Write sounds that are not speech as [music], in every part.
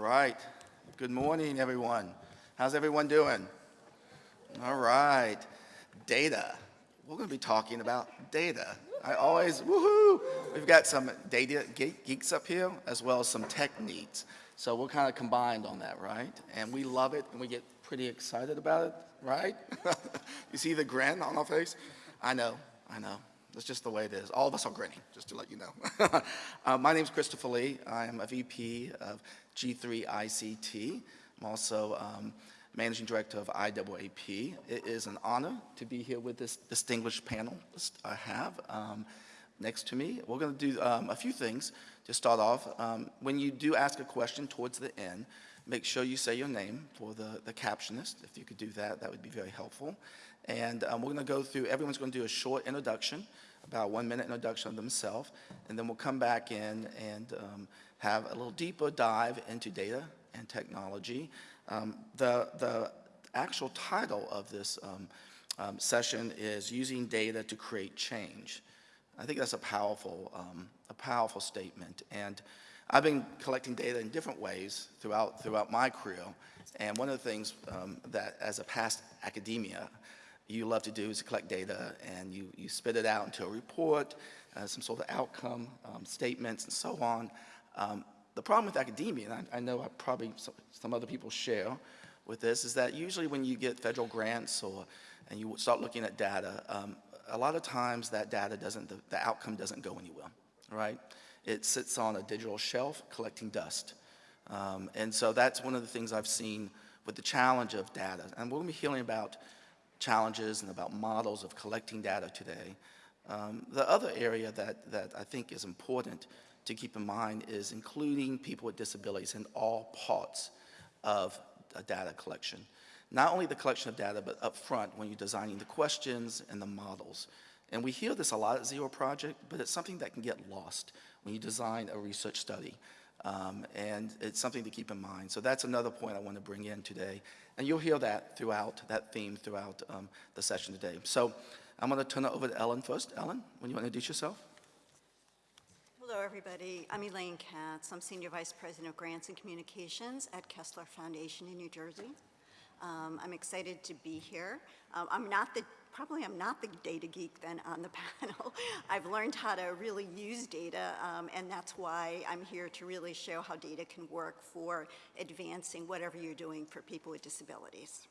Right. Good morning, everyone. How's everyone doing? All right. Data. We're going to be talking about data. I always, woohoo! We've got some data geeks up here, as well as some tech needs. So we're kind of combined on that, right? And we love it, and we get pretty excited about it, right? [laughs] you see the grin on our face? I know, I know. That's just the way it is. All of us are grinning, just to let you know. [laughs] uh, my name is Christopher Lee. I am a VP of G3 ICT. I'm also um, Managing Director of IAAP. It is an honor to be here with this distinguished panel I have um, next to me. We're going to do um, a few things to start off. Um, when you do ask a question towards the end, make sure you say your name for the, the captionist. If you could do that, that would be very helpful. And um, we're going to go through, everyone's going to do a short introduction, about one minute introduction of themselves, and then we'll come back in and um, have a little deeper dive into data and technology. Um, the, the actual title of this um, um, session is Using Data to Create Change. I think that's a powerful, um, a powerful statement. And I've been collecting data in different ways throughout, throughout my career. And one of the things that, as a past academia, you love to do is collect data and you, you spit it out into a report, uh, some sort of outcome um, statements and so on. Um, the problem with academia, and I, I know I probably some, some, other people share with this, is that usually when you get federal grants or and you start looking at data, um, a lot of times that data doesn't, the, the outcome doesn't go anywhere, right? It sits on a digital shelf collecting dust. Um, and so that's one of the things I've seen with the challenge of data. And we're to be hearing about challenges and about models of collecting data today. Um, the other area that, that I think is important to keep in mind is including people with disabilities in all parts of data collection. Not only the collection of data, but up front when you're designing the questions and the models. And we hear this a lot at Zero Project, but it's something that can get lost when you design a research study. Um, and it's something to keep in mind. So that's another point I want to bring in today. And you'll hear that throughout, that theme throughout um, the session today. So I'm going to turn it over to Ellen first. Ellen, when you want to introduce yourself? Hello, everybody. I'm Elaine Katz. I'm Senior Vice President of Grants and Communications at Kessler Foundation in New Jersey. Um, I'm excited to be here. Um, I'm not the, probably I'm not the data geek then on the [laughs] panel. I've learned how to really use data, um, and that's why I'm here to really show how data can work for advancing whatever you're doing for people with disabilities.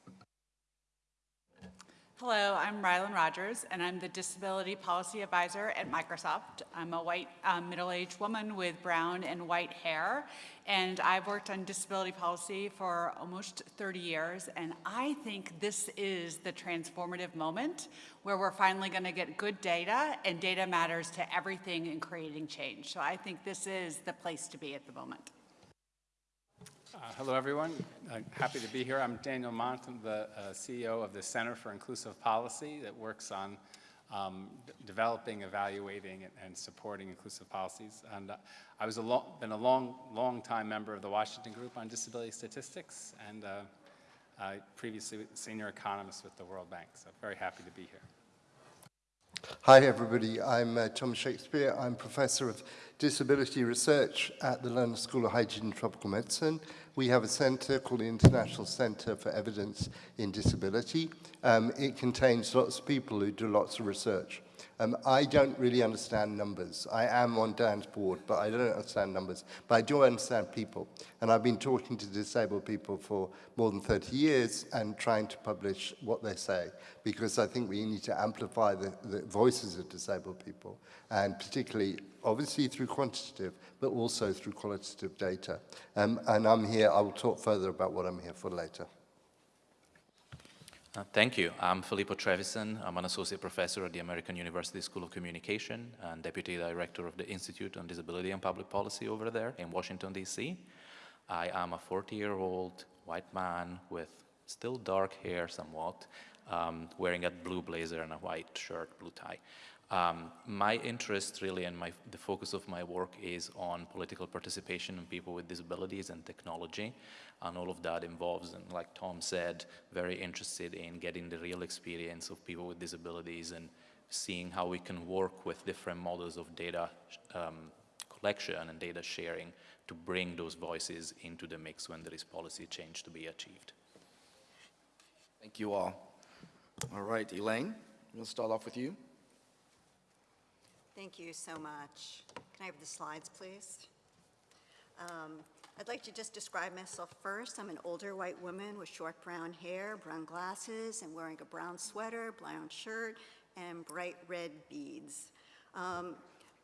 Hello, I'm Rylin Rodgers, and I'm the Disability Policy Advisor at Microsoft. I'm a white um, middle-aged woman with brown and white hair, and I've worked on disability policy for almost 30 years, and I think this is the transformative moment where we're finally going to get good data, and data matters to everything in creating change. So I think this is the place to be at the moment. Uh, hello, everyone. Uh, happy to be here. I'm Daniel Mont. I'm the uh, CEO of the Center for Inclusive Policy that works on um, developing, evaluating, and, and, supporting inclusive policies. And uh, I was a long, been a long, long time member of the Washington Group on Disability Statistics, and uh, previously senior economist with the World Bank. So very happy to be here. Hi everybody, I'm uh, Tom Shakespeare. I'm Professor of Disability Research at the London School of Hygiene and Tropical Medicine. We have a centre called the International Centre for Evidence in Disability. Um, it contains lots of people who do lots of research. Um, I don't really understand numbers. I am on Dan's board, but I don't understand numbers. But I do understand people. And I've been talking to disabled people for more than 30 years and trying to publish what they say, because I think we need to amplify the, the voices of disabled people, and particularly, obviously, through quantitative, but also through qualitative data. Um, and I'm here, I will talk further about what I'm here for later. Uh, thank you. I'm Filippo Trevisan. I'm an associate professor at the American University School of Communication and deputy director of the Institute on Disability and Public Policy over there in Washington, D.C. I am a 40-year-old white man with still dark hair somewhat, um, wearing a blue blazer and a white shirt, blue tie. Um, my interest really and my, the focus of my work is on political participation and people with disabilities and technology. And all of that involves, and like Tom said, very interested in getting the real experience of people with disabilities and seeing how we can work with different models of data um, collection and data sharing to bring those voices into the mix when there is policy change to be achieved. Thank you all. All right, Elaine, we'll start off with you. Thank you so much. Can I have the slides, please? Um, I'd like to just describe myself first. I'm an older white woman with short brown hair, brown glasses, and wearing a brown sweater, brown shirt, and bright red beads. Um,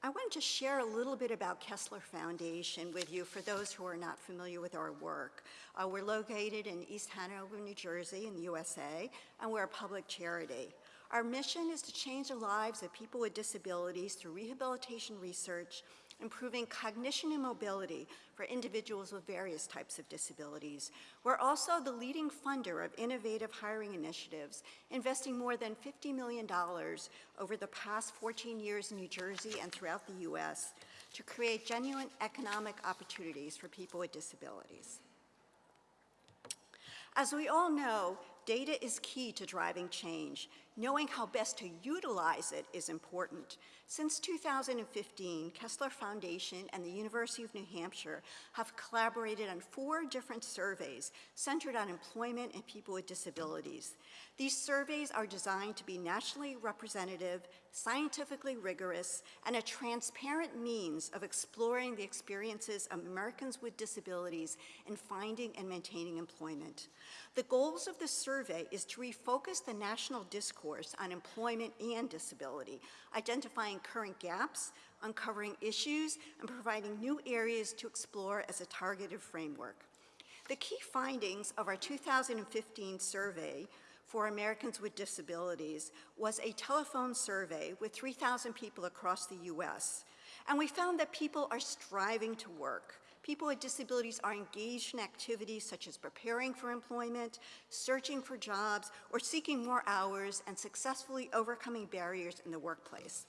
I wanted to just share a little bit about Kessler Foundation with you for those who are not familiar with our work. Uh, we're located in East Hanover, New Jersey in the USA, and we're a public charity. Our mission is to change the lives of people with disabilities through rehabilitation research, improving cognition and mobility for individuals with various types of disabilities. We're also the leading funder of innovative hiring initiatives, investing more than $50 million over the past 14 years in New Jersey and throughout the U.S. to create genuine economic opportunities for people with disabilities. As we all know, data is key to driving change. Knowing how best to utilize it is important. Since 2015, Kessler Foundation and the University of New Hampshire have collaborated on four different surveys centered on employment and people with disabilities. These surveys are designed to be nationally representative, scientifically rigorous, and a transparent means of exploring the experiences of Americans with disabilities in finding and maintaining employment. The goals of the survey is to refocus the national discourse on employment and disability, identifying current gaps, uncovering issues, and providing new areas to explore as a targeted framework. The key findings of our 2015 survey for Americans with Disabilities was a telephone survey with 3,000 people across the U.S. And we found that people are striving to work. People with disabilities are engaged in activities such as preparing for employment, searching for jobs, or seeking more hours and successfully overcoming barriers in the workplace.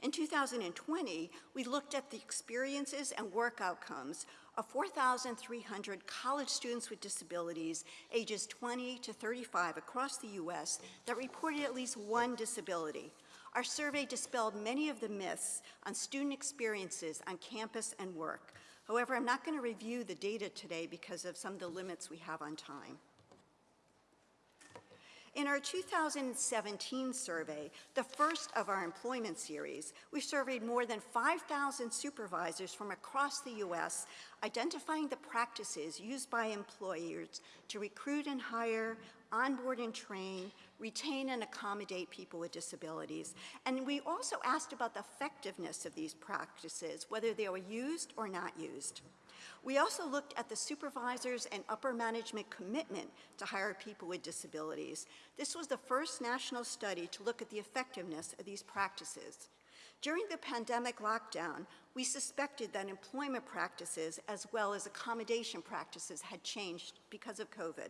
In 2020, we looked at the experiences and work outcomes of 4,300 college students with disabilities ages 20 to 35 across the U.S. that reported at least one disability. Our survey dispelled many of the myths on student experiences on campus and work. However, I'm not going to review the data today because of some of the limits we have on time. In our 2017 survey, the first of our employment series, we surveyed more than 5,000 supervisors from across the U.S., identifying the practices used by employers to recruit and hire, onboard and train, retain and accommodate people with disabilities. And we also asked about the effectiveness of these practices, whether they were used or not used. We also looked at the supervisors and upper management commitment to hire people with disabilities. This was the first national study to look at the effectiveness of these practices. During the pandemic lockdown, we suspected that employment practices as well as accommodation practices had changed because of COVID.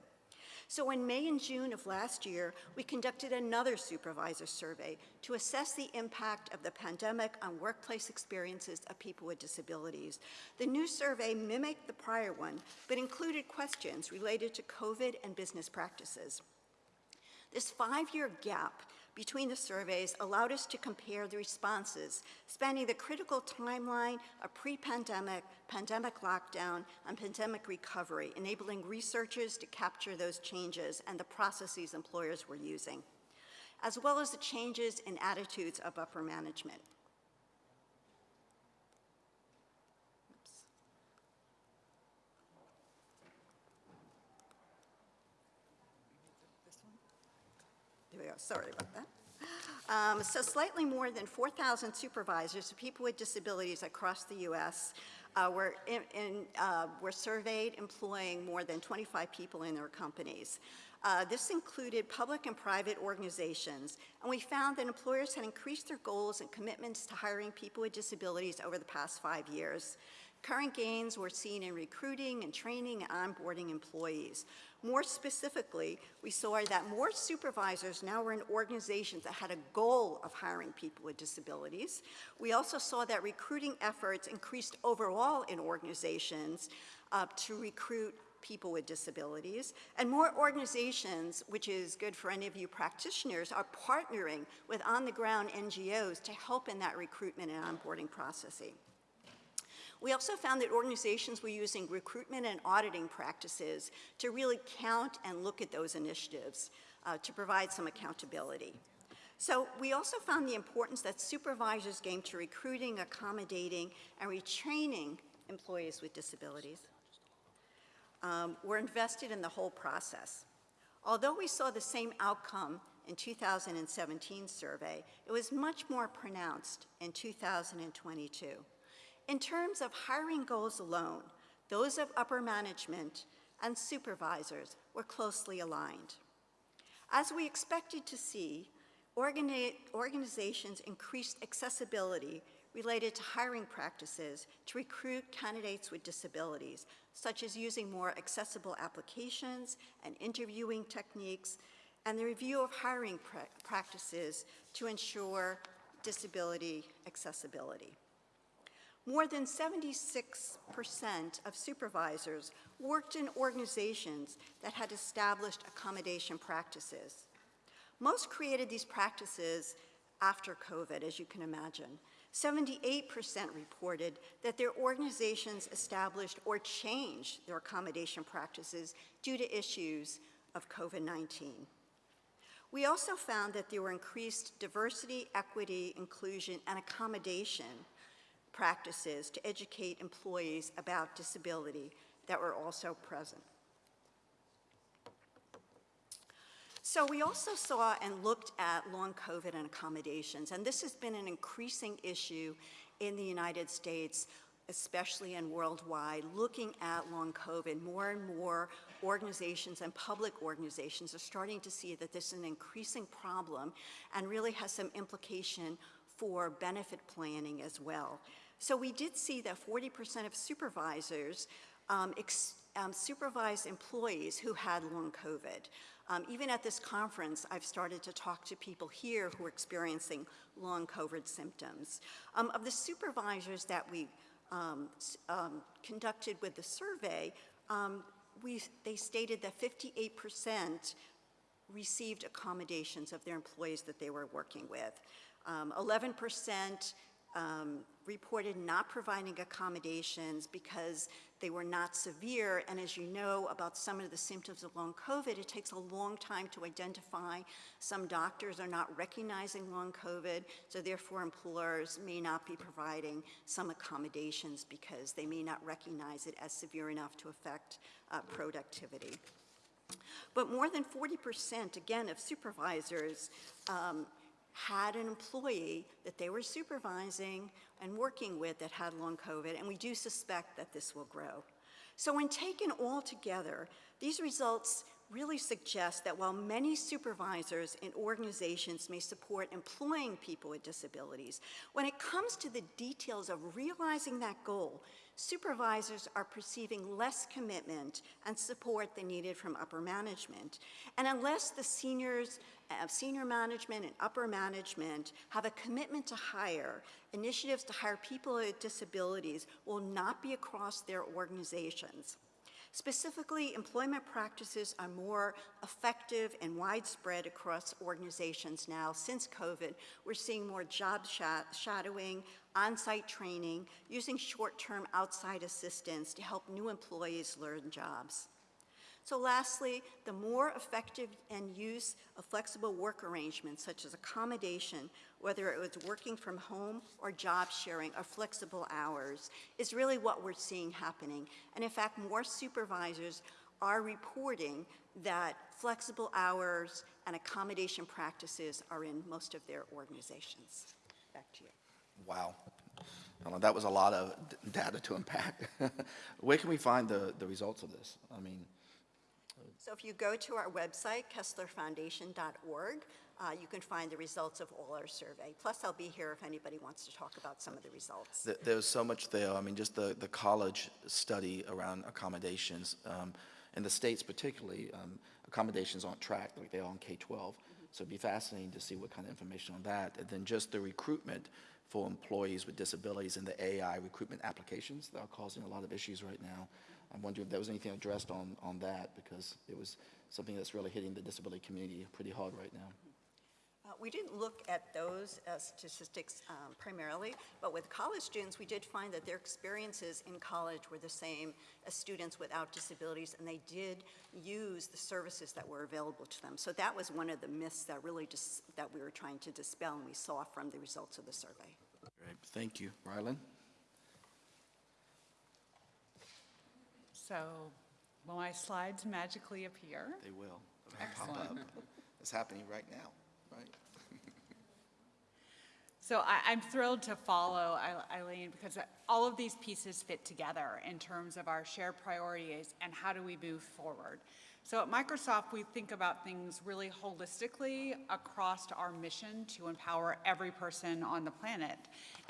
So in May and June of last year, we conducted another supervisor survey to assess the impact of the pandemic on workplace experiences of people with disabilities. The new survey mimicked the prior one, but included questions related to COVID and business practices. This five-year gap between the surveys allowed us to compare the responses spanning the critical timeline of pre-pandemic, pandemic lockdown, and pandemic recovery, enabling researchers to capture those changes and the processes employers were using, as well as the changes in attitudes of upper management. Sorry about that. Um, so slightly more than 4,000 supervisors of people with disabilities across the U.S. Uh, were, in, in, uh, were surveyed employing more than 25 people in their companies. Uh, this included public and private organizations, and we found that employers had increased their goals and commitments to hiring people with disabilities over the past five years. Current gains were seen in recruiting and training and onboarding employees. More specifically, we saw that more supervisors now were in organizations that had a goal of hiring people with disabilities. We also saw that recruiting efforts increased overall in organizations uh, to recruit people with disabilities. And more organizations, which is good for any of you practitioners, are partnering with on-the-ground NGOs to help in that recruitment and onboarding processing. We also found that organizations were using recruitment and auditing practices to really count and look at those initiatives uh, to provide some accountability. So we also found the importance that supervisors gain to recruiting, accommodating, and retraining employees with disabilities um, were invested in the whole process. Although we saw the same outcome in 2017 survey, it was much more pronounced in 2022. In terms of hiring goals alone, those of upper management and supervisors were closely aligned. As we expected to see, organi organizations increased accessibility related to hiring practices to recruit candidates with disabilities, such as using more accessible applications and interviewing techniques, and the review of hiring pra practices to ensure disability accessibility. More than 76% of supervisors worked in organizations that had established accommodation practices. Most created these practices after COVID, as you can imagine. 78% reported that their organizations established or changed their accommodation practices due to issues of COVID-19. We also found that there were increased diversity, equity, inclusion, and accommodation practices to educate employees about disability that were also present. So we also saw and looked at long COVID and accommodations, and this has been an increasing issue in the United States, especially and worldwide, looking at long COVID. More and more organizations and public organizations are starting to see that this is an increasing problem and really has some implication for benefit planning as well. So we did see that 40% of supervisors um, um, supervised employees who had long COVID. Um, even at this conference, I've started to talk to people here who are experiencing long COVID symptoms. Um, of the supervisors that we um, um, conducted with the survey, um, we, they stated that 58% received accommodations of their employees that they were working with. 11% um, reported not providing accommodations because they were not severe. And as you know about some of the symptoms of long COVID, it takes a long time to identify. Some doctors are not recognizing long COVID, so therefore employers may not be providing some accommodations because they may not recognize it as severe enough to affect uh, productivity. But more than 40%, again, of supervisors um, had an employee that they were supervising and working with that had long COVID, and we do suspect that this will grow. So when taken all together, these results really suggest that while many supervisors and organizations may support employing people with disabilities, when it comes to the details of realizing that goal, supervisors are perceiving less commitment and support than needed from upper management. And unless the seniors, uh, senior management and upper management have a commitment to hire, initiatives to hire people with disabilities will not be across their organizations. Specifically, employment practices are more effective and widespread across organizations now. Since COVID, we're seeing more job shadowing, on-site training, using short-term outside assistance to help new employees learn jobs. So lastly, the more effective and use of flexible work arrangements such as accommodation, whether it was working from home or job sharing or flexible hours, is really what we're seeing happening. And in fact, more supervisors are reporting that flexible hours and accommodation practices are in most of their organizations. Back to you. Wow. That was a lot of data to unpack. [laughs] Where can we find the, the results of this? I mean, so if you go to our website, kesslerfoundation.org, uh, you can find the results of all our survey. Plus, I'll be here if anybody wants to talk about some of the results. There's so much there. I mean, just the, the college study around accommodations. Um, in the States particularly, um, accommodations aren't tracked like they are on K-12. Mm -hmm. So it'd be fascinating to see what kind of information on that. And then just the recruitment for employees with disabilities and the AI recruitment applications that are causing a lot of issues right now. I'm wondering if there was anything addressed on, on that because it was something that's really hitting the disability community pretty hard right now. Uh, We didn't look at those as statistics um, primarily, but with college students, we did find that their experiences in college were the same as students without disabilities, and they did use the services that were available to them. So that was one of the myths that really just, that we were trying to dispel, and we saw from the results of the survey. Great, thank you. Rylin? So will my slides magically appear? They will. They'll pop up. It's happening right now, right? [laughs] So I, I'm thrilled to follow Eileen because all of these pieces fit together in terms of our shared priorities and how do we move forward. So at Microsoft, we think about things really holistically across our mission to empower every person on the planet.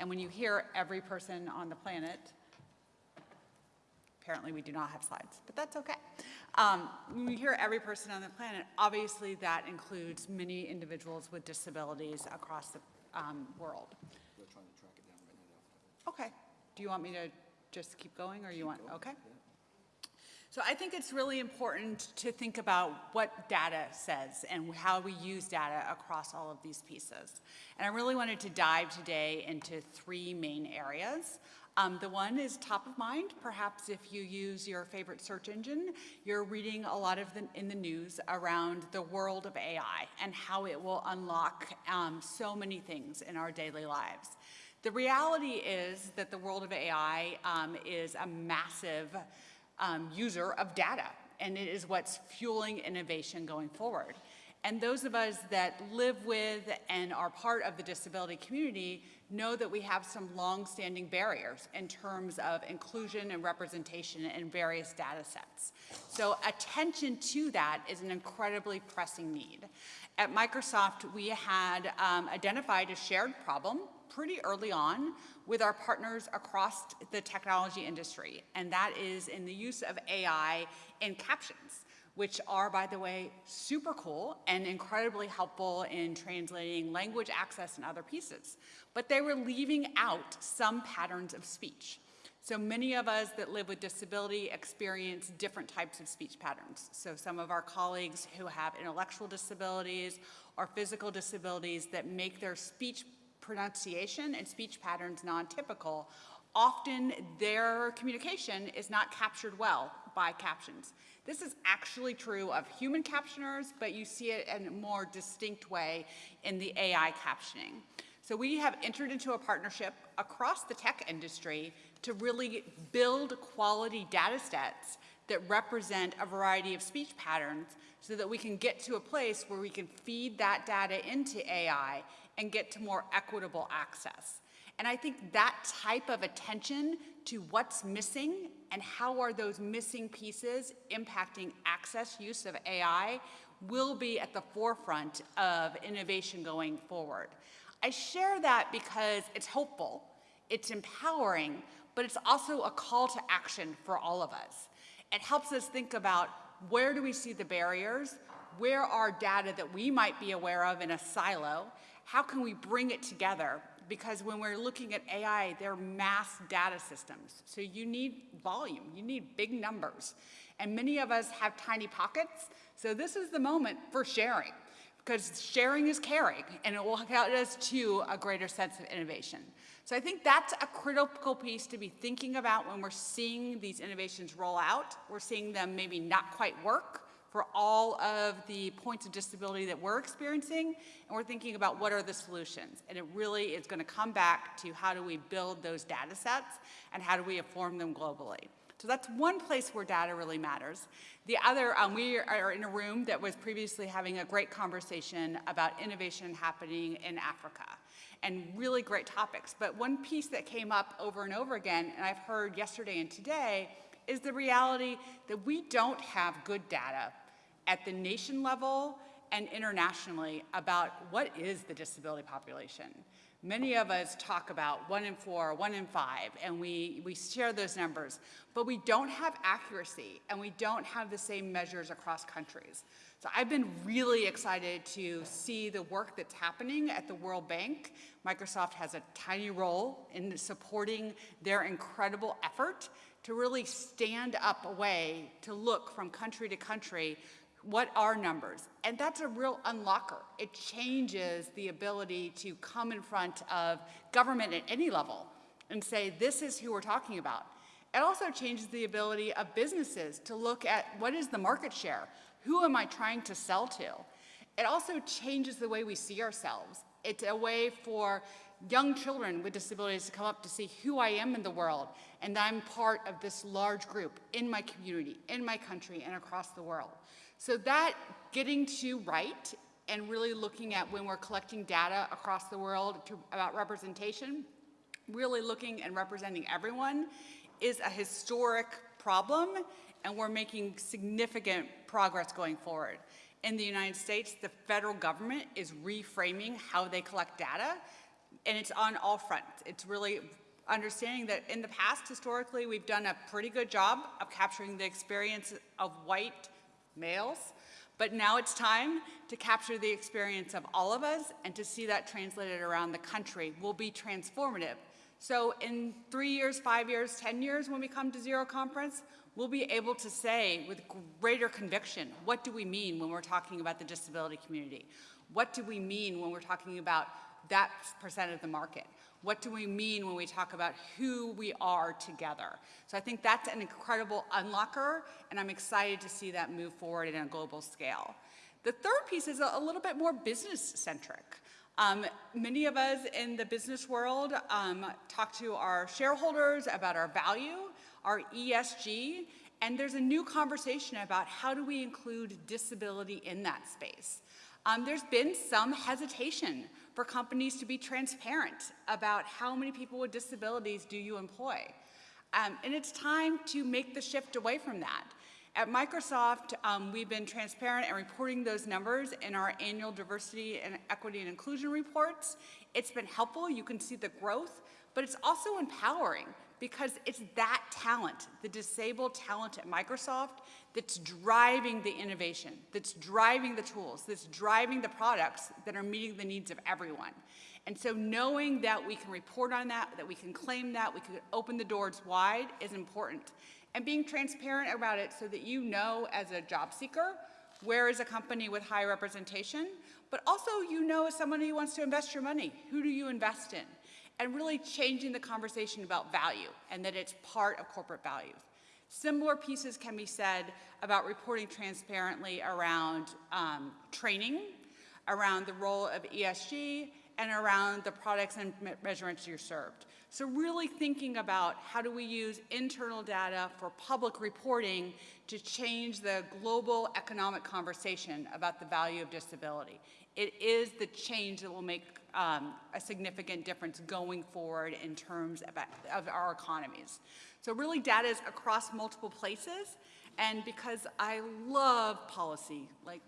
And when you hear every person on the planet, Apparently, we do not have slides, but that's okay. Um, When we hear every person on the planet, obviously that includes many individuals with disabilities across the um, world. We're trying to track it down right now. Okay. Do you want me to just keep going, or you want, okay? So I think it's really important to think about what data says and how we use data across all of these pieces. And I really wanted to dive today into three main areas. Um, the one is top of mind. Perhaps if you use your favorite search engine, you're reading a lot of the, in the news around the world of AI and how it will unlock um, so many things in our daily lives. The reality is that the world of AI um, is a massive um, user of data, and it is what's fueling innovation going forward. And those of us that live with and are part of the disability community know that we have some long-standing barriers in terms of inclusion and representation in various data sets. So attention to that is an incredibly pressing need. At Microsoft, we had um, identified a shared problem pretty early on with our partners across the technology industry, and that is in the use of AI in captions which are, by the way, super cool and incredibly helpful in translating language access and other pieces. But they were leaving out some patterns of speech. So many of us that live with disability experience different types of speech patterns. So some of our colleagues who have intellectual disabilities or physical disabilities that make their speech pronunciation and speech patterns non-typical, often their communication is not captured well by captions. This is actually true of human captioners, but you see it in a more distinct way in the AI captioning. So we have entered into a partnership across the tech industry to really build quality data sets that represent a variety of speech patterns so that we can get to a place where we can feed that data into AI and get to more equitable access. And I think that type of attention to what's missing and how are those missing pieces impacting access use of AI will be at the forefront of innovation going forward. I share that because it's hopeful, it's empowering, but it's also a call to action for all of us. It helps us think about where do we see the barriers, where are data that we might be aware of in a silo, how can we bring it together because when we're looking at AI, they're mass data systems. So you need volume, you need big numbers. And many of us have tiny pockets, so this is the moment for sharing because sharing is caring and it will get us to a greater sense of innovation. So I think that's a critical piece to be thinking about when we're seeing these innovations roll out. We're seeing them maybe not quite work, for all of the points of disability that we're experiencing, and we're thinking about what are the solutions. And it really is going to come back to how do we build those data sets and how do we inform them globally. So that's one place where data really matters. The other, um, we are in a room that was previously having a great conversation about innovation happening in Africa and really great topics. But one piece that came up over and over again, and I've heard yesterday and today, is the reality that we don't have good data at the nation level and internationally about what is the disability population. Many of us talk about one in four, one in five, and we, we share those numbers, but we don't have accuracy and we don't have the same measures across countries. So I've been really excited to see the work that's happening at the World Bank. Microsoft has a tiny role in supporting their incredible effort to really stand up a way to look from country to country What are numbers? And that's a real unlocker. It changes the ability to come in front of government at any level and say, this is who we're talking about. It also changes the ability of businesses to look at what is the market share? Who am I trying to sell to? It also changes the way we see ourselves. It's a way for young children with disabilities to come up to see who I am in the world and I'm part of this large group in my community, in my country, and across the world. So that getting to right and really looking at when we're collecting data across the world to, about representation, really looking and representing everyone is a historic problem and we're making significant progress going forward. In the United States, the federal government is reframing how they collect data and it's on all fronts. It's really understanding that in the past, historically, we've done a pretty good job of capturing the experience of white males, but now it's time to capture the experience of all of us and to see that translated around the country will be transformative. So in three years, five years, 10 years, when we come to Zero Conference, we'll be able to say with greater conviction, what do we mean when we're talking about the disability community? What do we mean when we're talking about that percent of the market? What do we mean when we talk about who we are together? So I think that's an incredible unlocker, and I'm excited to see that move forward in a global scale. The third piece is a, little bit more business-centric. Um, many of us in the business world um, talk to our shareholders about our value, our ESG, and there's a new conversation about how do we include disability in that space. Um, there's been some hesitation for companies to be transparent about how many people with disabilities do you employ. Um, and it's time to make the shift away from that. At Microsoft, um, we've been transparent and reporting those numbers in our annual diversity and equity and inclusion reports. It's been helpful, you can see the growth, but it's also empowering because it's that talent, the disabled talent at Microsoft, that's driving the innovation, that's driving the tools, that's driving the products that are meeting the needs of everyone. And so knowing that we can report on that, that we can claim that, we can open the doors wide is important. And being transparent about it so that you know as a job seeker, where is a company with high representation, but also you know as someone who wants to invest your money, who do you invest in? And really changing the conversation about value and that it's part of corporate values. Similar pieces can be said about reporting transparently around um, training, around the role of ESG, and around the products and me measurements you're served. So really thinking about how do we use internal data for public reporting to change the global economic conversation about the value of disability. It is the change that will make um, a significant difference going forward in terms of, of our economies. So really data is across multiple places, and because I love policy, like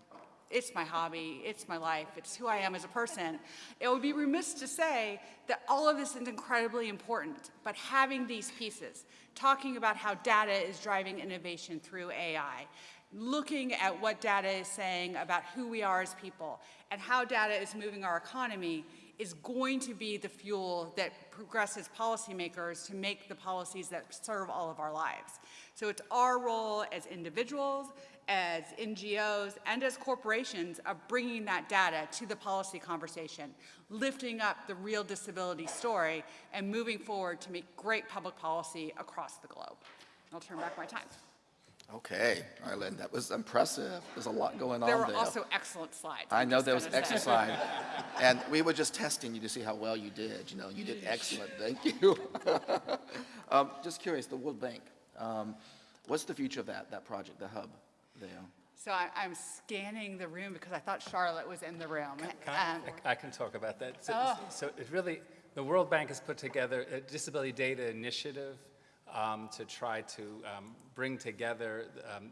it's my hobby, it's my life, it's who I am as a person, it would be remiss to say that all of this is incredibly important, but having these pieces, talking about how data is driving innovation through AI, looking at what data is saying about who we are as people and how data is moving our economy is going to be the fuel that progresses policymakers to make the policies that serve all of our lives. So it's our role as individuals, as NGOs, and as corporations of bringing that data to the policy conversation, lifting up the real disability story, and moving forward to make great public policy across the globe. I'll turn back my time. Okay, all right, Lynn, that was impressive. There's a lot going on There there. were also excellent slides. I I'm know there was gonna say. exercise. [laughs] And we were just testing you to see how well you did, you know, you did excellent, thank you. [laughs] Um, Just curious, the World Bank, um, what's the future of that, that project, the hub there? So I, I'm scanning the room because I thought Charlotte was in the room. Can I, Um, I can talk about that. So, Oh. so it really, the World Bank has put together a disability data initiative um, to try to um, bring together um,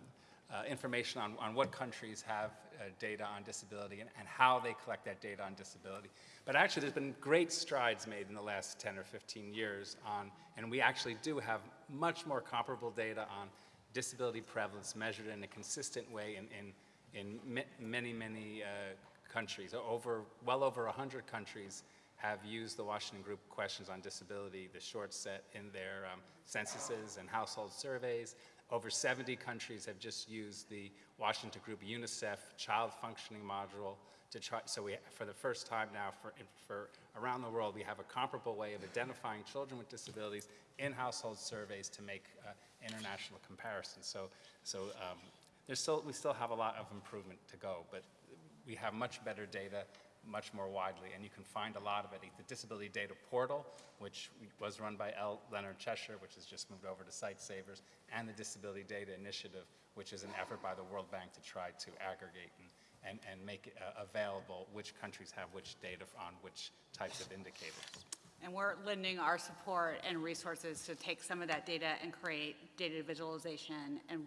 uh, information on, on what countries have uh, data on disability and, and how they collect that data on disability. But actually, there's been great strides made in the last 10 or 15 years on, and we actually do have much more comparable data on disability prevalence measured in a consistent way in, in, in many, many uh, countries. Over, well over 100 countries have used the Washington Group questions on disability, the short set in their um, censuses and household surveys. Over 70 countries have just used the Washington Group UNICEF Child Functioning Module to try, so we, for the first time now for, for around the world, we have a comparable way of identifying children with disabilities in household surveys to make uh, international comparisons. So, so um, there's still, we still have a lot of improvement to go, but we have much better data much more widely, and you can find a lot of it at the Disability Data Portal, which was run by L. Leonard Cheshire, which has just moved over to Sightsavers, and the Disability Data Initiative, which is an effort by the World Bank to try to aggregate and, and, and make uh, available which countries have which data on which types of indicators. And we're lending our support and resources to take some of that data and create data visualization and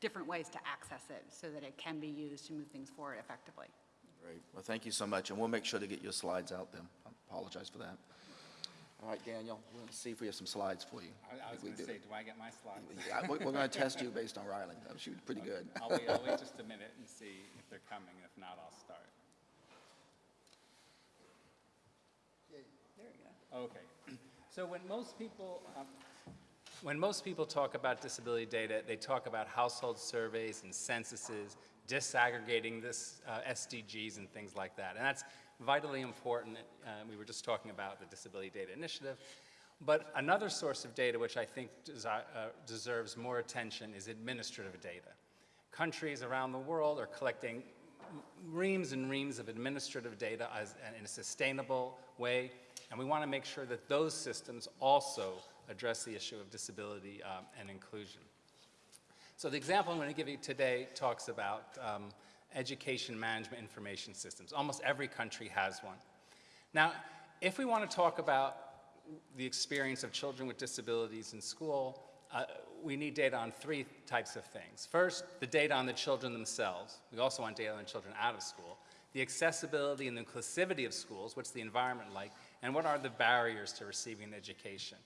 different ways to access it so that it can be used to move things forward effectively. Great. Well, thank you so much, and we'll make sure to get your slides out then. I apologize for that. All right, Daniel, we're going to see if we have some slides for you. I, I was we going to do. say, do I get my slides? [laughs] Yeah, We're going to test you based on Riley. That was pretty good. I'll wait, I'll wait just a [laughs] minute and see if they're coming, if not, I'll start. There we go. Okay. So when most people, um, when most people talk about disability data, they talk about household surveys and censuses, disaggregating this uh, SDGs and things like that. And that's vitally important. Uh, we were just talking about the Disability Data Initiative. But another source of data which I think uh, deserves more attention is administrative data. Countries around the world are collecting reams and reams of administrative data as, in a sustainable way, and we want to make sure that those systems also address the issue of disability um, and inclusion. So the example I'm going to give you today talks about um, education management information systems. Almost every country has one. Now, if we want to talk about the experience of children with disabilities in school, uh, we need data on three types of things. First, the data on the children themselves. We also want data on the children out of school. The accessibility and inclusivity of schools, what's the environment like, and what are the barriers to receiving an education.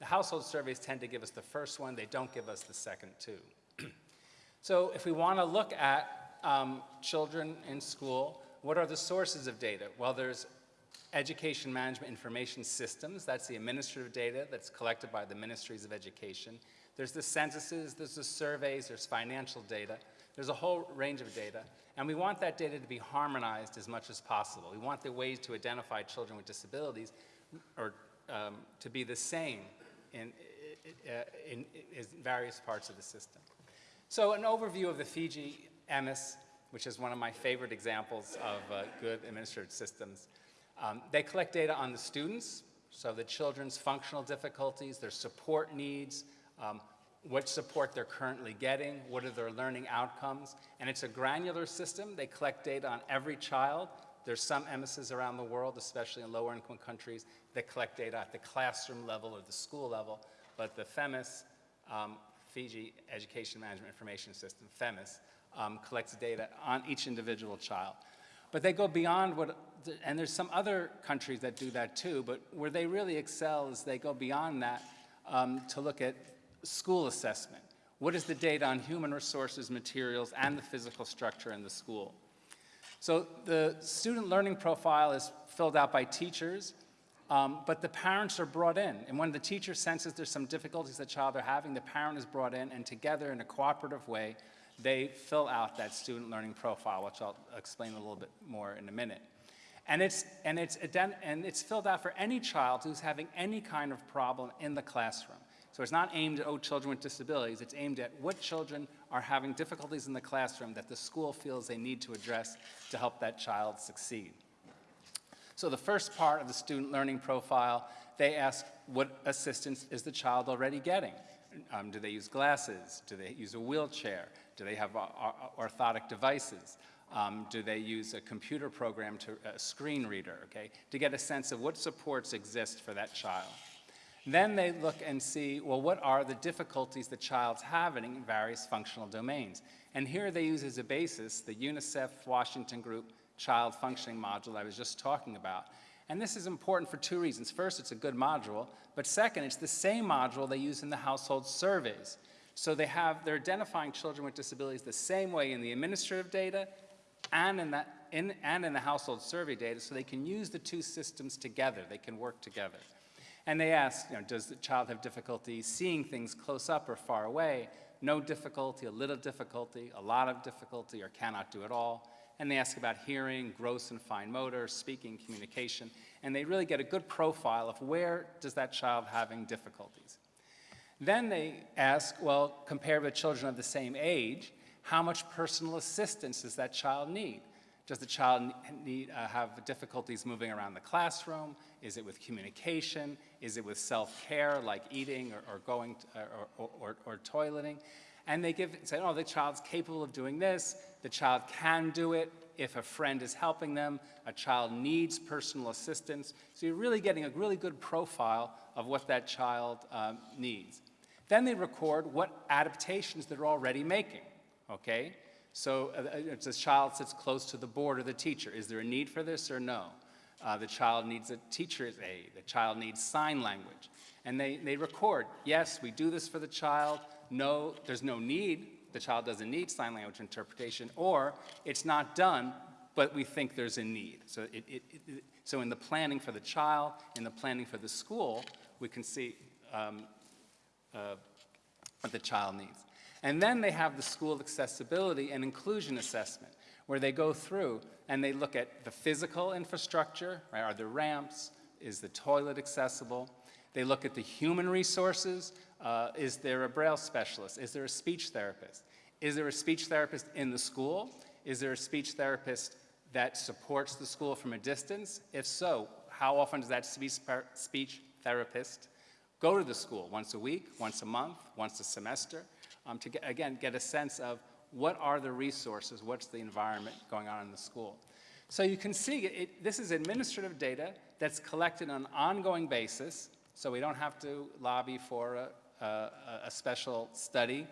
The household surveys tend to give us the first one, they don't give us the second two. So if we want to look at um, children in school, what are the sources of data? Well, there's education management information systems. That's the administrative data that's collected by the ministries of education. There's the censuses, there's the surveys, there's financial data. There's a whole range of data. And we want that data to be harmonized as much as possible. We want the ways to identify children with disabilities or um, to be the same in, in, in various parts of the system. So an overview of the Fiji EMIS, which is one of my favorite examples of uh, good administrative systems. Um, they collect data on the students, so the children's functional difficulties, their support needs, um, what support they're currently getting, what are their learning outcomes, and it's a granular system. They collect data on every child. There's some EMISs around the world, especially in lower income countries, that collect data at the classroom level or the school level, but the FEMIS, um, Fiji Education Management Information System, FEMIS, um, collects data on each individual child. But they go beyond what, and there's some other countries that do that too, but where they really excel is they go beyond that um, to look at school assessment. What is the data on human resources, materials, and the physical structure in the school? So the student learning profile is filled out by teachers, um, but the parents are brought in. And when the teacher senses there's some difficulties the child are having, the parent is brought in, and together in a cooperative way, they fill out that student learning profile, which I'll explain a little bit more in a minute. And it's, and, it's, and it's filled out for any child who's having any kind of problem in the classroom. So it's not aimed at, oh, children with disabilities. It's aimed at what children are having difficulties in the classroom that the school feels they need to address to help that child succeed. So the first part of the student learning profile, they ask what assistance is the child already getting? Um, do they use glasses? Do they use a wheelchair? Do they have uh, uh, orthotic devices? Um, do they use a computer program to a screen reader, okay, to get a sense of what supports exist for that child? Then they look and see, well, what are the difficulties the child's having in various functional domains? And here they use as a basis the UNICEF Washington Group Child Functioning Module I was just talking about. And this is important for two reasons. First, it's a good module, but second, it's the same module they use in the household surveys. So they have, they're identifying children with disabilities the same way in the administrative data and in, that, in, and in the household survey data, so they can use the two systems together. They can work together. And they ask, you know, does the child have difficulty seeing things close up or far away? no difficulty, a little difficulty, a lot of difficulty, or cannot do at all. And they ask about hearing, gross and fine motor, speaking, communication, and they really get a good profile of where does that child having difficulties. Then they ask, well, compared with children of the same age, how much personal assistance does that child need? Does the child need, uh, have difficulties moving around the classroom? Is it with communication? Is it with self-care, like eating or, or going to, or, or, or, toileting? And they give, say, oh, the child's capable of doing this. The child can do it if a friend is helping them. A child needs personal assistance. So you're really getting a really good profile of what that child um, needs. Then they record what adaptations they're already making, okay? So uh, it's a child sits close to the board or the teacher. Is there a need for this or no? Uh, the child needs a teacher's aid. The child needs sign language. And they, they record, yes, we do this for the child. No, there's no need. The child doesn't need sign language interpretation. Or it's not done, but we think there's a need. So, it, it, it, so in the planning for the child, in the planning for the school, we can see um, uh, what the child needs. And then they have the school accessibility and inclusion assessment, where they go through and they look at the physical infrastructure, right? Are there ramps? Is the toilet accessible? They look at the human resources. Uh, is there a Braille specialist? Is there a speech therapist? Is there a speech therapist in the school? Is there a speech therapist that supports the school from a distance? If so, how often does that speech therapist go to the school? Once a week, once a month, once a semester? um, to, get, again, get a sense of what are the resources, what's the environment going on in the school. So you can see it, this is administrative data that's collected on an ongoing basis, so we don't have to lobby for a, a, a special study.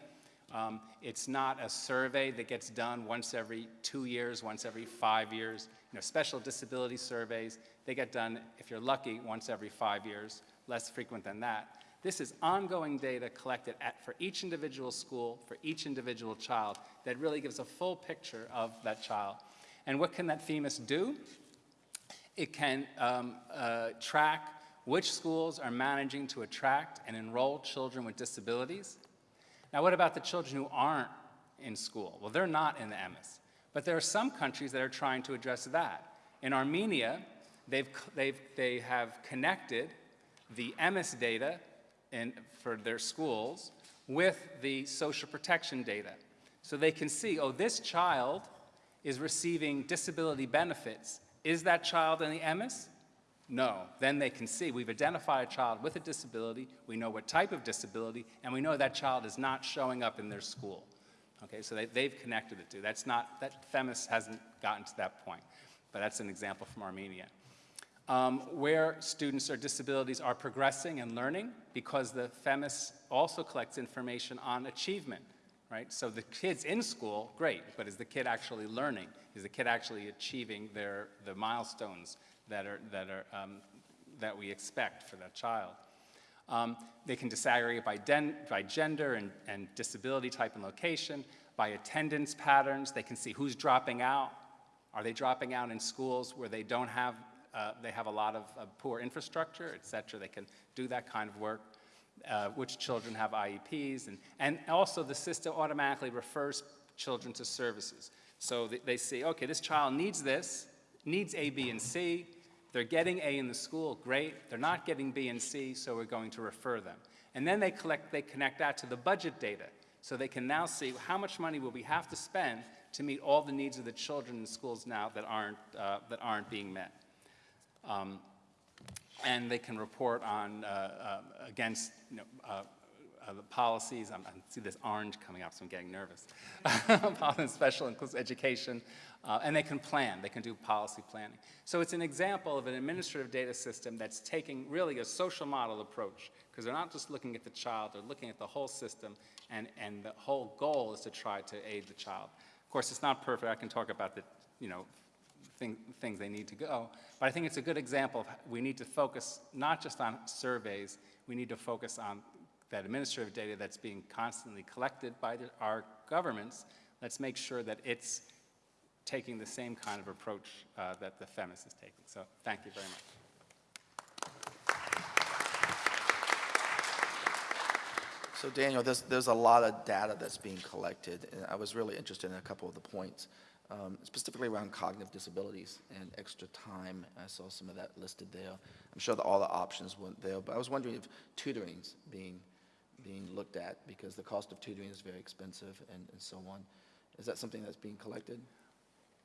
Um, it's not a survey that gets done once every two years, once every five years. You know, special disability surveys, they get done, if you're lucky, once every five years, less frequent than that. This is ongoing data collected at, for each individual school, for each individual child, that really gives a full picture of that child. And what can that FEMIS do? It can um, uh, track which schools are managing to attract and enroll children with disabilities. Now, what about the children who aren't in school? Well, they're not in the EMIS. But there are some countries that are trying to address that. In Armenia, they've, they've, they have connected the EMIS data in, for their schools with the social protection data. So they can see, oh, this child is receiving disability benefits. Is that child in the EMIS? No. Then they can see we've identified a child with a disability, we know what type of disability, and we know that child is not showing up in their school. Okay, so they, they've connected it to. That's not, that FEMIS hasn't gotten to that point, but that's an example from Armenia um, where students or disabilities are progressing and learning because the FEMIS also collects information on achievement, right? So the kid's in school, great, but is the kid actually learning? Is the kid actually achieving their, the milestones that, are, that, are, um, that we expect for that child? Um, they can disaggregate by, by gender and, and disability type and location, by attendance patterns. They can see who's dropping out. Are they dropping out in schools where they don't have uh, they have a lot of uh, poor infrastructure, et cetera. They can do that kind of work. Uh, which children have IEPs, and, and also the system automatically refers children to services. So they, they see, okay, this child needs this, needs A, B, and C. They're getting A in the school, great. They're not getting B and C, so we're going to refer them. And then they collect, they connect that to the budget data. So they can now see how much money will we have to spend to meet all the needs of the children in schools now that aren't, uh, that aren't being met. Um, and they can report on, uh, uh, against, you know, uh, uh the policies, I'm, I see this orange coming up, so I'm getting nervous, [laughs] special inclusive education, uh, and they can plan, they can do policy planning. So it's an example of an administrative data system that's taking really a social model approach, because they're not just looking at the child, they're looking at the whole system, and, and the whole goal is to try to aid the child. Of course, it's not perfect, I can talk about the, you know, thing, things they need to go. But I think it's a good example of we need to focus not just on surveys, we need to focus on that administrative data that's being constantly collected by the, our governments. Let's make sure that it's taking the same kind of approach uh, that the FEMIS is taking. So thank you very much. So Daniel, there's, there's a lot of data that's being collected, and I was really interested in a couple of the points, um, specifically around cognitive disabilities and extra time. I saw some of that listed there. I'm sure that all the options weren't there, but I was wondering if tutoring's being, being looked at, because the cost of tutoring is very expensive and, and so on. Is that something that's being collected?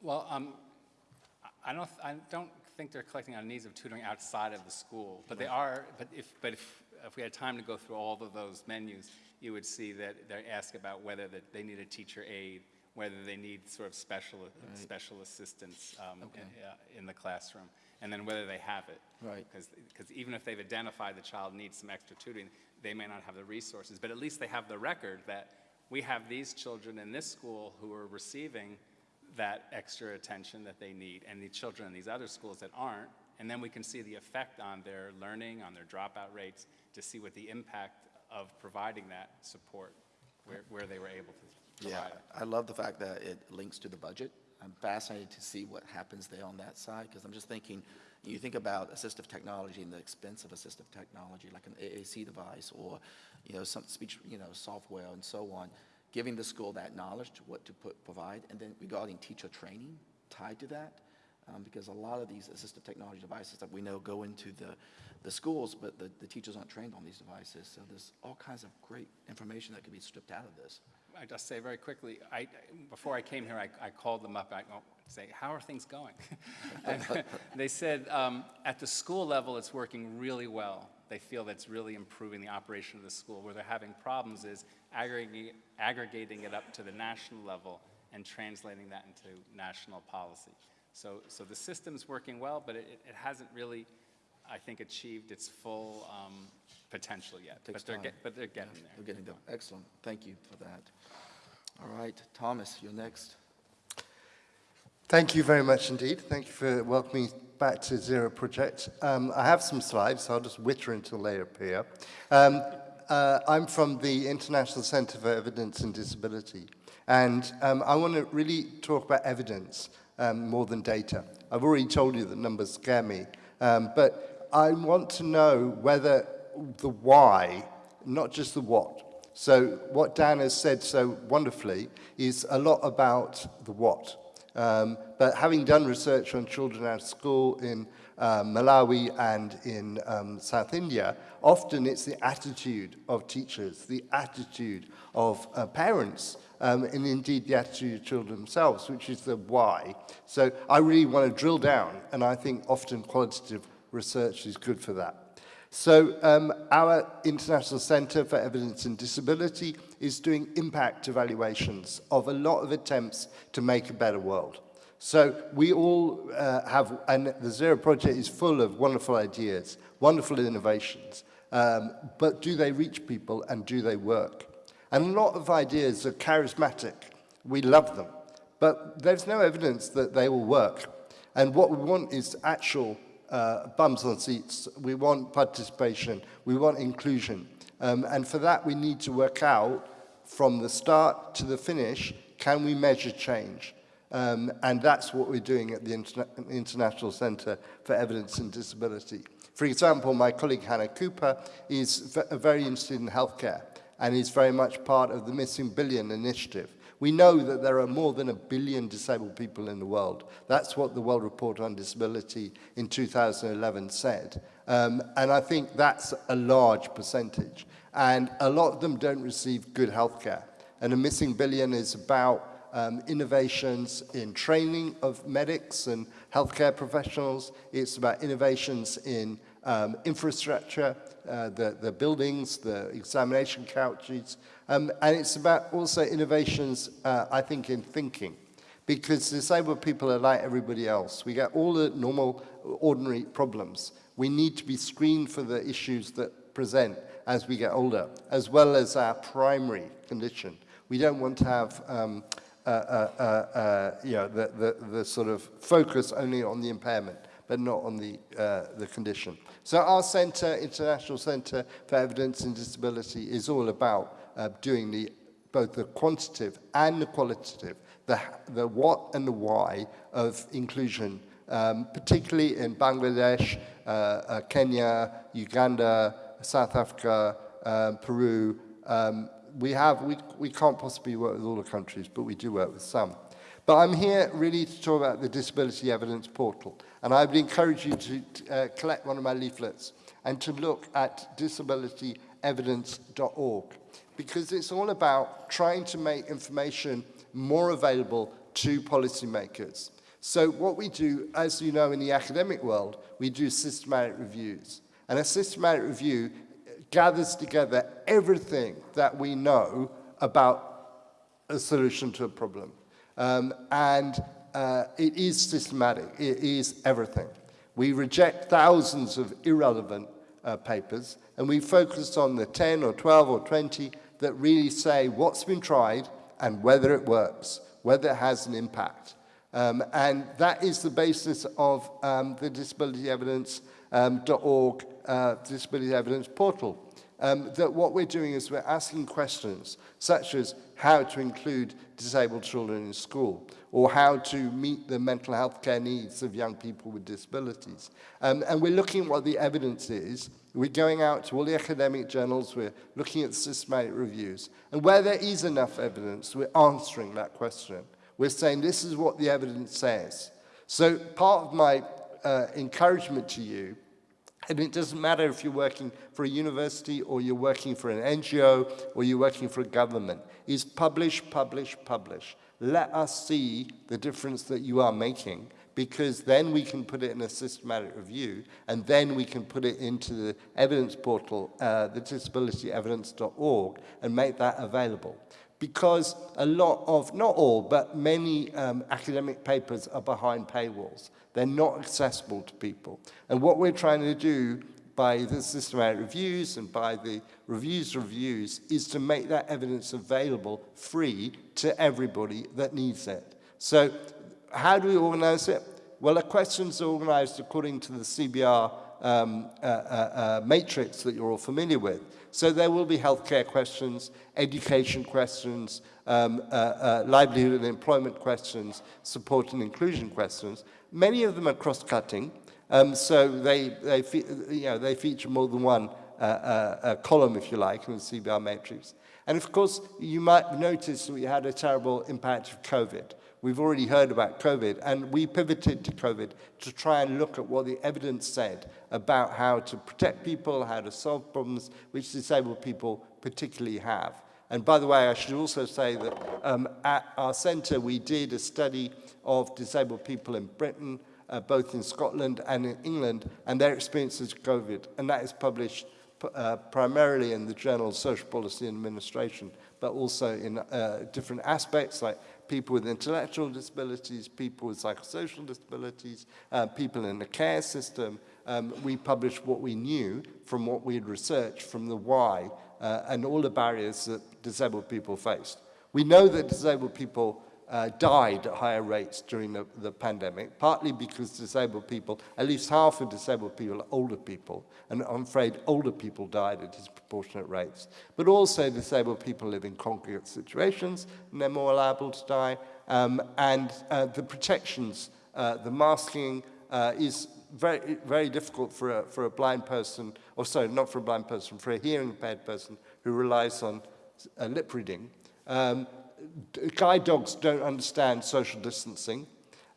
Well, um, I- don't, I don't think they're collecting on needs of tutoring outside of the school, but they are, but if, but if, if we had time to go through all of those menus, you would see that they ask about whether that they need a teacher aide, whether they need sort of special, special assistance um, Okay. in- uh, in the classroom, and then whether they have it. Right. Because even if they've identified the child needs some extra tutoring, they may not have the resources, but at least they have the record that we have these children in this school who are receiving that extra attention that they need, and the children in these other schools that aren't, and then we can see the effect on their learning, on their dropout rates, to see what the impact of providing that support, where, where they were able to Yeah, it. I love the fact that it links to the budget. I'm fascinated to see what happens there on that side, because I'm just thinking, you think about assistive technology and the expense of assistive technology, like an AAC device or, you know, some speech, you know, software and so on, giving the school that knowledge to what to put, provide, and then regarding teacher training tied to that, um, because a lot of these assistive technology devices that we know go into the, the schools, but the, the teachers aren't trained on these devices, so there's all kinds of great information that could be stripped out of this. I just say very quickly, I, before I came here, I, I called them up, I go, say, how are things going? [laughs] And [laughs] They said, um, at the school level, it's working really well. They feel that's really improving the operation of the school. Where they're having problems is aggregating, aggregating it up to the national level and translating that into national policy. So, so the system's working well, but it, it hasn't really, I think, achieved its full um, potential yet. But they're, get- but they're getting Yeah, there. We're getting there. Excellent. Thank you for that. All right, Thomas, you're next. Thank you very much indeed. Thank you for welcoming back to Zero Project. Um, I have some slides, so I'll just witter until they appear. Um, uh, I'm from the International Centre for Evidence and Disability, and um, I want to really talk about evidence um, more than data. I've already told you that numbers scare me, um, but I want to know whether the why, not just the what. So what Dan has said so wonderfully is a lot about the what. Um, but having done research on children out of school in uh, Malawi and in um, South India, often it's the attitude of teachers, the attitude of uh, parents, um, and indeed the attitude of children themselves, which is the why. So I really want to drill down, and I think often qualitative research is good for that. So um, our International Centre for Evidence and Disability is doing impact evaluations of a lot of attempts to make a better world. So we all uh, have, and the Zero Project is full of wonderful ideas, wonderful innovations, um, but do they reach people and do they work? And a lot of ideas are charismatic. We love them, but there's no evidence that they will work. And what we want is actual uh, bums on seats. We want participation. We want inclusion. Um, and for that, we need to work out from the start to the finish, can we measure change? Um, and that's what we're doing at the Interna International Centre for Evidence and Disability. For example, my colleague Hannah Kuper is very interested in healthcare and is very much part of the Missing Billion initiative. We know that there are more than a billion disabled people in the world. That's what the World Report on Disability in 2011 said. Um, and I think that's a large percentage. And a lot of them don't receive good healthcare. And a missing billion is about um, innovations in training of medics and healthcare professionals. It's about innovations in um, infrastructure, uh, the, the buildings, the examination couches, um, and it's about also innovations, uh, I think, in thinking. Because disabled people are like everybody else. We get all the normal, ordinary problems. We need to be screened for the issues that present as we get older, as well as our primary condition. We don't want to have um, uh, uh, uh, uh, you know, the, the, the sort of focus only on the impairment, but not on the, uh, the condition. So our centre, International Centre for Evidence and Disability, is all about doing the, both the quantitative and the qualitative, the, the what and the why of inclusion, um, particularly in Bangladesh, uh, uh, Kenya, Uganda, South Africa, uh, Peru, Um, we have, we, we can't possibly work with all the countries, but we do work with some. But I'm here really to talk about the Disability Evidence Portal. And I would encourage you to uh, collect one of my leaflets and to look at disabilityevidence.org because it's all about trying to make information more available to policymakers. So what we do, as you know in the academic world, we do systematic reviews. And a systematic review gathers together everything that we know about a solution to a problem. Um, and uh, it is systematic, it is everything. We reject thousands of irrelevant uh, papers, and we focus on the 10 or 12 or 20 that really say what's been tried and whether it works, whether it has an impact. Um, and that is the basis of um, the disabilityevidence.org um, uh, disability evidence portal. Um, that what we're doing is we're asking questions such as how to include disabled children in school or how to meet the mental health care needs of young people with disabilities. Um, and we're looking at what the evidence is. We're going out to all the academic journals, we're looking at systematic reviews. And where there is enough evidence, we're answering that question. We're saying this is what the evidence says. So part of my uh, encouragement to you and it doesn't matter if you're working for a university or you're working for an NGO or you're working for a government, is publish, publish, publish. Let us see the difference that you are making because then we can put it in a systematic review and then we can put it into the evidence portal, uh, the disabilityevidence.org and make that available. Because a lot of, not all, but many um, academic papers are behind paywalls. They're not accessible to people. And what we're trying to do by the systematic reviews and by the reviews reviews is to make that evidence available free to everybody that needs it. So how do we organize it? Well, the questions are organized according to the CBR um, uh, uh, uh, matrix that you're all familiar with. So there will be healthcare questions, education questions, um, uh, uh, livelihood and employment questions, support and inclusion questions. Many of them are cross-cutting, um, so they, they, you know, they feature more than one uh, uh, column, if you like, in the CBR matrix. And of course, you might notice that we had a terrible impact of COVID. We've already heard about COVID, and we pivoted to COVID to try and look at what the evidence said about how to protect people, how to solve problems which disabled people particularly have. And by the way, I should also say that um, at our centre we did a study of disabled people in Britain, uh, both in Scotland and in England, and their experiences of COVID. And that is published uh, primarily in the journal Social Policy and Administration, but also in uh, different aspects like people with intellectual disabilities, people with psychosocial disabilities, uh, people in the care system. Um, we published what we knew from what we had researched from the why uh, and all the barriers that disabled people faced. We know that disabled people uh, died at higher rates during the, the pandemic, partly because disabled people, at least half of disabled people are older people, and I'm afraid older people died at disproportionate rates. But also disabled people live in congregate situations, and they're more liable to die, um, and uh, the protections, uh, the masking uh, is very, very difficult for a, for a blind person, or sorry, not for a blind person, for a hearing impaired person who relies on uh, lip reading. Um, guide dogs don't understand social distancing.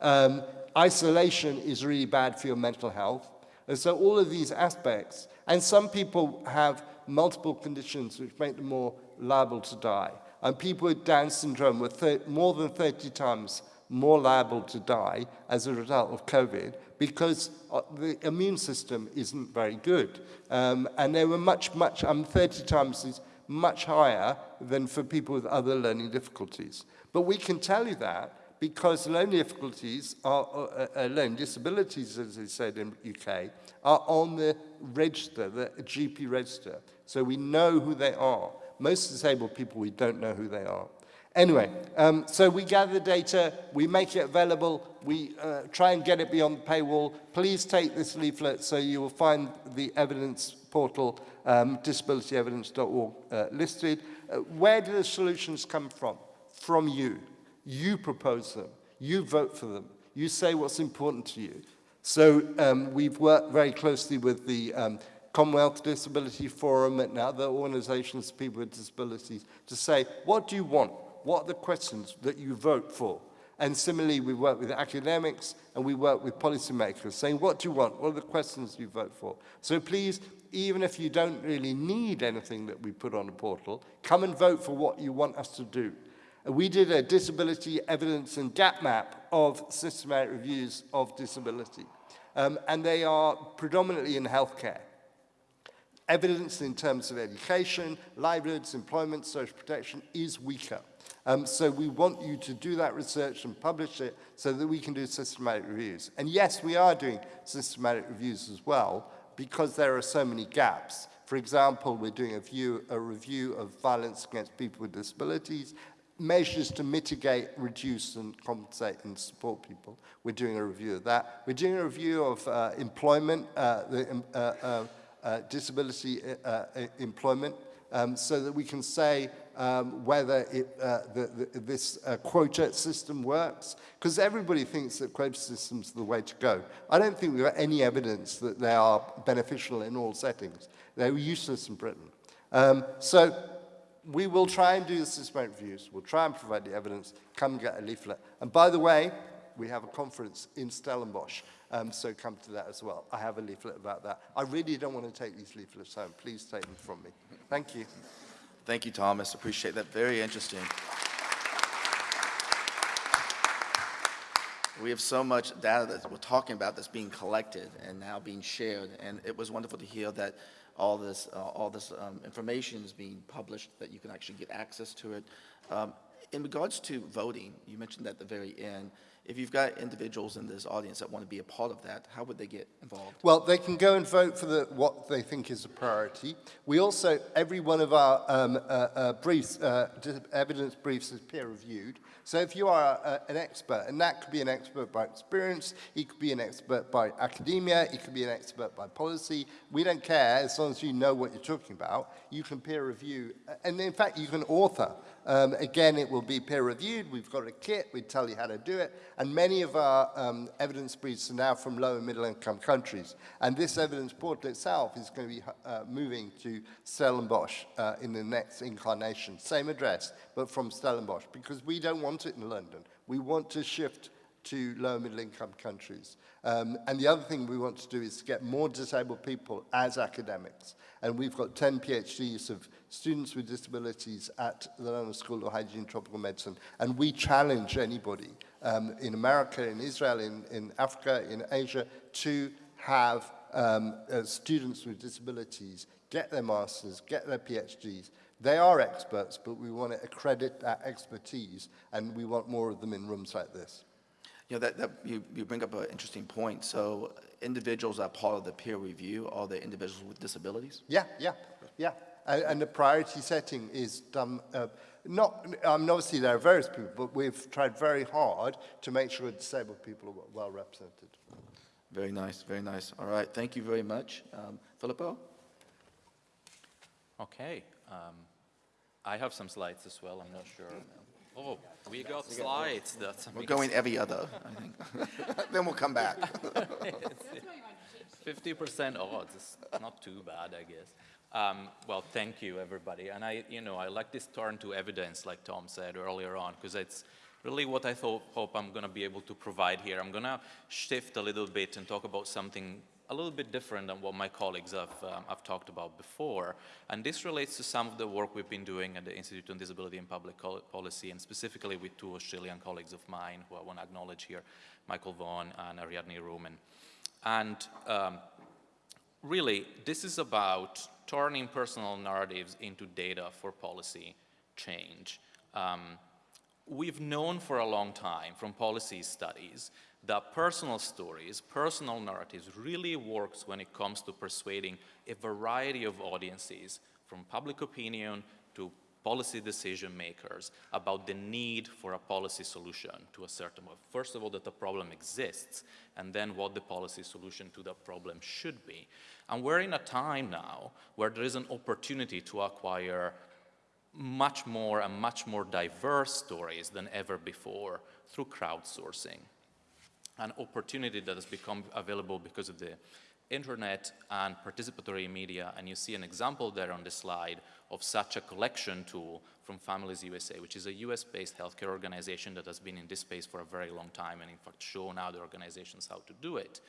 Um, isolation is really bad for your mental health. And so all of these aspects, and some people have multiple conditions which make them more liable to die. And people with Down syndrome were more than 30 times more liable to die as a result of COVID because uh, the immune system isn't very good. Um, and they were much, much, um, 30 times much higher than for people with other learning difficulties. But we can tell you that because learning difficulties are, uh, uh, learning disabilities, as they said in UK, are on the register, the GP register. So we know who they are. Most disabled people, we don't know who they are. Anyway, um, so we gather data, we make it available, we uh, try and get it beyond the paywall. Please take this leaflet so you will find the evidence portal, um, disabilityevidence.org uh, listed. Uh, where do the solutions come from? From you. You propose them. You vote for them. You say what's important to you. So um, we've worked very closely with the um, Commonwealth Disability Forum and other organizations people with disabilities to say, what do you want? What are the questions that you vote for? And similarly, we work with academics and we work with policymakers saying, what do you want? What are the questions you vote for? So please, even if you don't really need anything that we put on the portal, come and vote for what you want us to do. We did a disability evidence and gap map of systematic reviews of disability. Um, and they are predominantly in healthcare evidence in terms of education, livelihoods, employment, social protection is weaker. Um, so we want you to do that research and publish it so that we can do systematic reviews. And yes, we are doing systematic reviews as well because there are so many gaps. For example, we're doing a, view, a review of violence against people with disabilities, measures to mitigate, reduce and compensate and support people. We're doing a review of that. We're doing a review of uh, employment, uh, the, uh, uh, disability uh, uh, employment um, so that we can say um, whether it, uh, the, the, this uh, quota system works, because everybody thinks that quota systems are the way to go. I don't think we've got any evidence that they are beneficial in all settings. They're useless in Britain. Um, so we will try and do the systematic reviews. We'll try and provide the evidence. Come get a leaflet. And by the way, we have a conference in Stellenbosch, um, so come to that as well. I have a leaflet about that. I really don't want to take these leaflets home. Please take them from me. Thank you. Thank you, Thomas. Appreciate that. Very interesting. We have so much data that we're talking about that's being collected and now being shared. And it was wonderful to hear that all this, uh, all this um, information is being published, that you can actually get access to it. Um, in regards to voting, you mentioned that at the very end, if you've got individuals in this audience that want to be a part of that, how would they get involved? Well, they can go and vote for the, what they think is a priority. We also, every one of our um, uh, uh, briefs, uh, evidence briefs is peer reviewed. So if you are a, an expert, and that could be an expert by experience, it could be an expert by academia, it could be an expert by policy, we don't care as long as you know what you're talking about, you can peer review, and in fact you can author um, again, it will be peer reviewed. We've got a kit. We tell you how to do it. And many of our um, evidence briefs are now from low and middle income countries. And this evidence portal itself is going to be uh, moving to Stellenbosch uh, in the next incarnation. Same address, but from Stellenbosch, because we don't want it in London. We want to shift to low and middle income countries. Um, and the other thing we want to do is to get more disabled people as academics. And we've got 10 PhDs of students with disabilities at the London School of Hygiene and Tropical Medicine. And we challenge anybody um, in America, in Israel, in, in Africa, in Asia, to have um, uh, students with disabilities get their masters, get their PhDs. They are experts, but we want to accredit that expertise, and we want more of them in rooms like this. You know, that, that you, you bring up an interesting point. So individuals that are part of the peer review are the individuals with disabilities? Yeah, yeah, yeah. And, and the priority setting is done, uh, not, um, obviously there are various people, but we've tried very hard to make sure disabled people are well represented. Very nice, very nice. All right, thank you very much. Um, Filippo? Okay. Um, I have some slides as well, I'm not sure. Oh, we got slides. That's We're going every other, I think. [laughs] then we'll come back. [laughs] 50% odds. It's not too bad, I guess. Um, well, thank you, everybody. And I, you know, I like this turn to evidence, like Tom said earlier on, because it's really what I thought, hope I'm going to be able to provide here. I'm going to shift a little bit and talk about something a little bit different than what my colleagues have, um, have talked about before. And this relates to some of the work we've been doing at the Institute on Disability and Public Policy, and specifically with two Australian colleagues of mine who I want to acknowledge here, Michael Vaughan and Ariadne Vromen. And um, really, this is about turning personal narratives into data for policy change. Um, we've known for a long time from policy studies that personal stories, personal narratives really works when it comes to persuading a variety of audiences from public opinion to policy decision makers about the need for a policy solution to a certain, first of all, that the problem exists, and then what the policy solution to that problem should be. And we're in a time now where there is an opportunity to acquire much more and much more diverse stories than ever before through crowdsourcing. An opportunity that has become available because of the internet and participatory media, and you see an example there on the slide of such a collection tool from Families USA, which is a US-based healthcare organization that has been in this space for a very long time and in fact shown other organizations how to do it.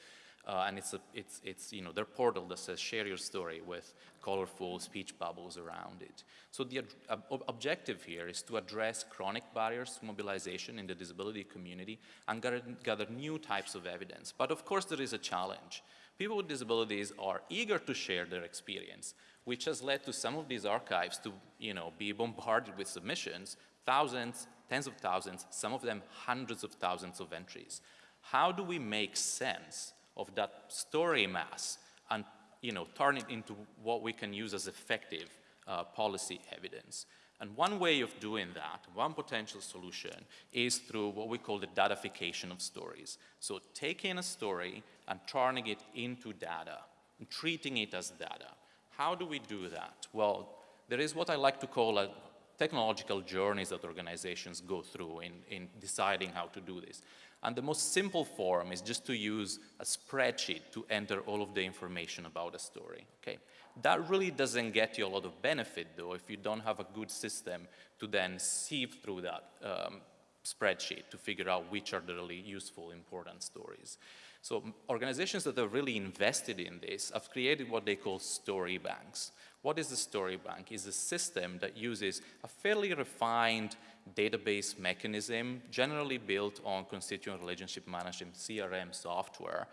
Uh, and it's, a, it's, it's, you know, their portal that says share your story with colorful speech bubbles around it. So the ob objective here is to address chronic barriers to mobilization in the disability community and gather, gather new types of evidence. But of course there is a challenge. People with disabilities are eager to share their experience, which has led to some of these archives to, you know, be bombarded with submissions, thousands, tens of thousands, some of them hundreds of thousands of entries. How do we make sense of that story mass and you know, turn it into what we can use as effective uh, policy evidence. And one way of doing that, one potential solution, is through what we call the datafication of stories. So taking a story and turning it into data, and treating it as data. How do we do that? Well, there is what I like to call a technological journeys that organizations go through in, in deciding how to do this. And the most simple form is just to use a spreadsheet to enter all of the information about a story, okay? That really doesn't get you a lot of benefit, though, if you don't have a good system to then sieve through that um, spreadsheet to figure out which are the really useful, important stories. So organizations that are really invested in this have created what they call story banks. What is the story bank? It's a system that uses a fairly refined database mechanism, generally built on constituent relationship management, CRM software,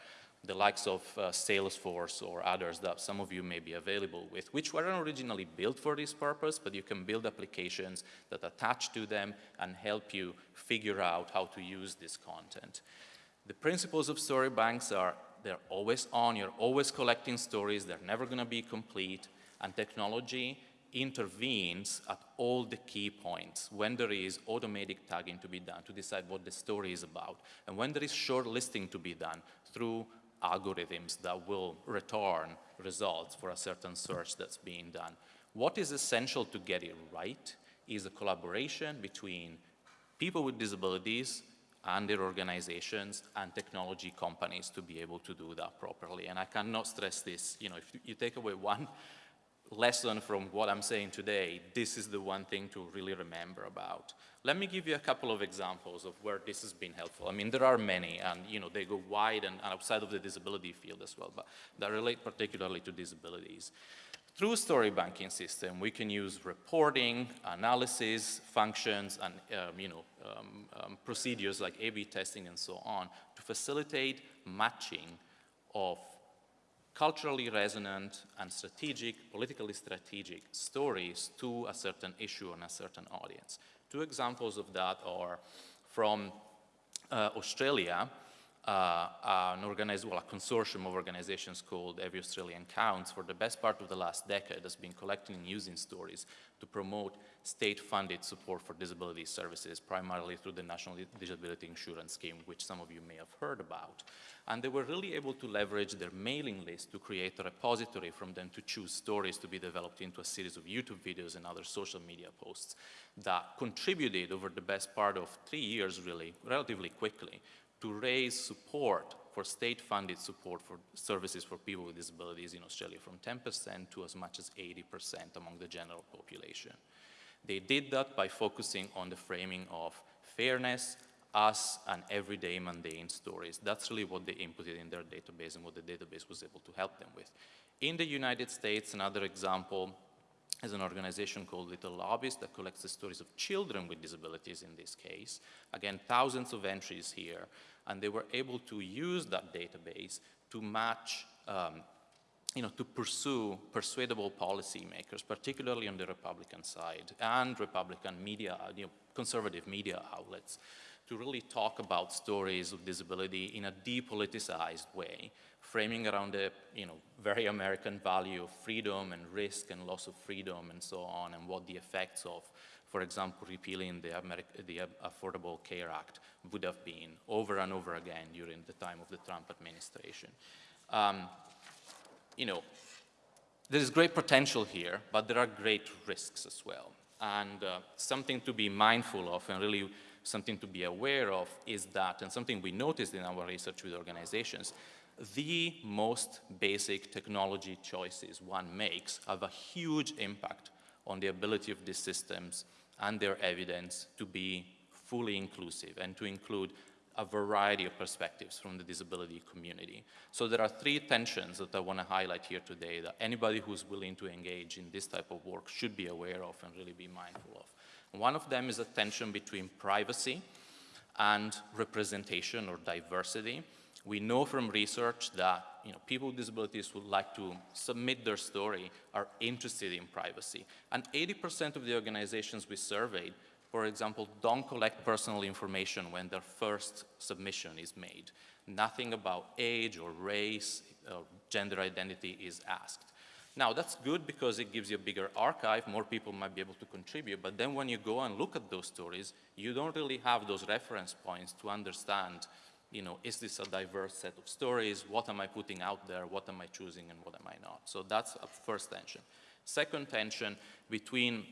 the likes of uh, Salesforce or others that some of you may be available with, which weren't originally built for this purpose, but you can build applications that attach to them and help you figure out how to use this content. The principles of story banks are they're always on, you're always collecting stories, they're never gonna be complete, and technology intervenes at all the key points when there is automatic tagging to be done to decide what the story is about, and when there is short listing to be done through algorithms that will return results for a certain search that's being done. What is essential to get it right is a collaboration between people with disabilities and their organizations and technology companies to be able to do that properly. And I cannot stress this, you know, if you take away [laughs] one lesson from what I'm saying today, this is the one thing to really remember about. Let me give you a couple of examples of where this has been helpful. I mean, there are many, and you know, they go wide and, and outside of the disability field as well, but that relate particularly to disabilities. Through story banking system, we can use reporting, analysis, functions, and um, you know, um, um, procedures like A-B testing and so on to facilitate matching of culturally resonant and strategic, politically strategic stories to a certain issue and a certain audience. Two examples of that are from uh, Australia, uh, an well, a consortium of organizations called Every Australian Counts for the best part of the last decade has been collecting and using stories to promote state-funded support for disability services, primarily through the National Disability Insurance Scheme, which some of you may have heard about. And they were really able to leverage their mailing list to create a repository from them to choose stories to be developed into a series of YouTube videos and other social media posts that contributed over the best part of three years, really, relatively quickly, to raise support for state-funded support for services for people with disabilities in Australia from 10% to as much as 80% among the general population. They did that by focusing on the framing of fairness, us, and everyday mundane stories. That's really what they inputted in their database and what the database was able to help them with. In the United States, another example is an organization called Little Lobbyists that collects the stories of children with disabilities in this case. Again, thousands of entries here and they were able to use that database to match, um, you know, to pursue persuadable policymakers, particularly on the Republican side, and Republican media, you know, conservative media outlets, to really talk about stories of disability in a depoliticized way, framing around the, you know, very American value of freedom and risk and loss of freedom and so on, and what the effects of for example, repealing the, Ameri the Affordable Care Act would have been over and over again during the time of the Trump administration. Um, you know, there is great potential here, but there are great risks as well. And uh, something to be mindful of and really something to be aware of is that, and something we noticed in our research with organizations, the most basic technology choices one makes have a huge impact on the ability of these systems and their evidence to be fully inclusive and to include a variety of perspectives from the disability community. So there are three tensions that I want to highlight here today that anybody who's willing to engage in this type of work should be aware of and really be mindful of. One of them is a tension between privacy and representation or diversity. We know from research that you know, people with disabilities who like to submit their story are interested in privacy. And 80% of the organizations we surveyed, for example, don't collect personal information when their first submission is made. Nothing about age or race or gender identity is asked. Now, that's good because it gives you a bigger archive, more people might be able to contribute, but then when you go and look at those stories, you don't really have those reference points to understand, you know, is this a diverse set of stories? What am I putting out there? What am I choosing and what am I not? So that's a first tension. Second tension between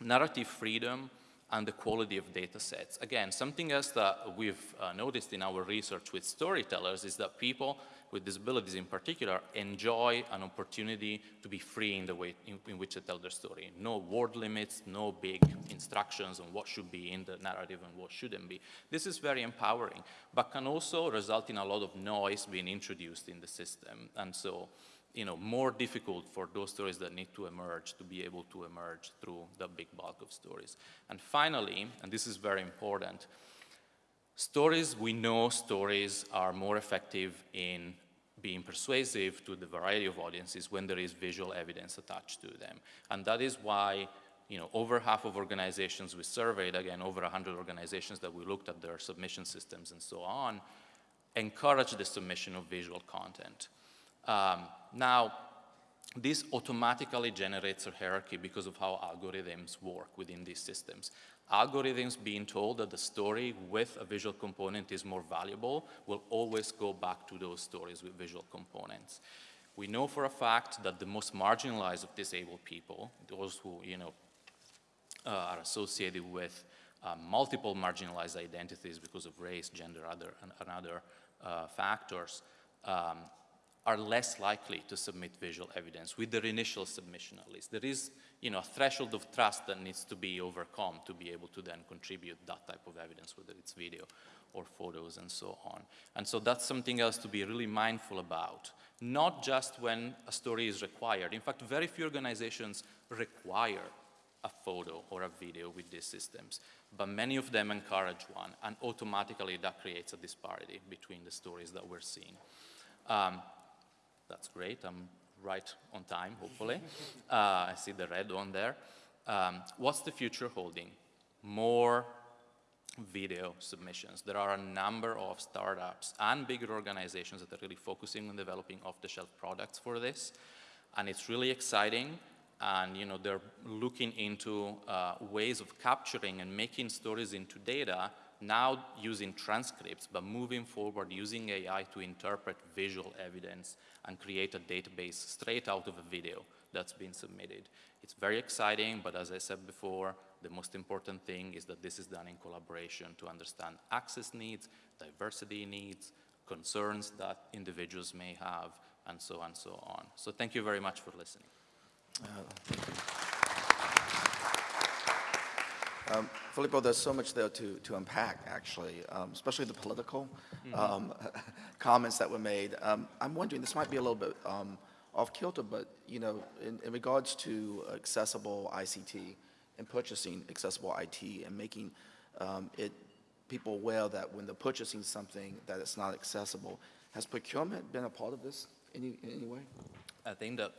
narrative freedom and the quality of data sets. Again, something else that we've uh, noticed in our research with storytellers is that people with disabilities in particular enjoy an opportunity to be free in the way in, in, which they tell their story. No word limits, no big instructions on what should be in the narrative and what shouldn't be. This is very empowering, but can also result in a lot of noise being introduced in the system. And so you know, more difficult for those stories that need to emerge to be able to emerge through the big bulk of stories. And finally, and this is very important, stories, we know stories are more effective in being persuasive to the variety of audiences when there is visual evidence attached to them. And that is why you know, over half of organizations we surveyed, again, over 100 organizations that we looked at their submission systems and so on, encourage the submission of visual content. Um, now, this automatically generates a hierarchy because of how algorithms work within these systems. Algorithms being told that the story with a visual component is more valuable will always go back to those stories with visual components. We know for a fact that the most marginalized of disabled people, those who you know, uh, are associated with uh, multiple marginalized identities because of race, gender, other, and, and other uh, factors, um, are less likely to submit visual evidence with their initial submission at least. There is you know, a threshold of trust that needs to be overcome to be able to then contribute that type of evidence, whether it's video or photos and so on. And so that's something else to be really mindful about, not just when a story is required. In fact, very few organizations require a photo or a video with these systems, but many of them encourage one, and automatically that creates a disparity between the stories that we're seeing. Um, that's great. I'm right on time, hopefully. [laughs] Uh, I see the red one there. Um, what's the future holding? More video submissions. There are a number of startups and bigger organizations that are really focusing on developing off-the-shelf products for this. And it's really exciting. And you know, they're looking into uh, ways of capturing and making stories into data now using transcripts, but moving forward using AI to interpret visual evidence and create a database straight out of a video that's been submitted. It's very exciting, but as I said before, the most important thing is that this is done in collaboration to understand access needs, diversity needs, concerns that individuals may have, and so on and so on. So thank you very much for listening. Uh, Um, Filippo, there's so much there to, to unpack, actually, um, especially the political mm -hmm. um, [laughs] comments that were made. Um, I'm wondering, this might be a little bit um, off kilter, but you know, in, in, regards to accessible ICT and purchasing accessible IT and making um, it people aware that when they're purchasing something that it's not accessible, has procurement been a part of this in any, in any way? I think that,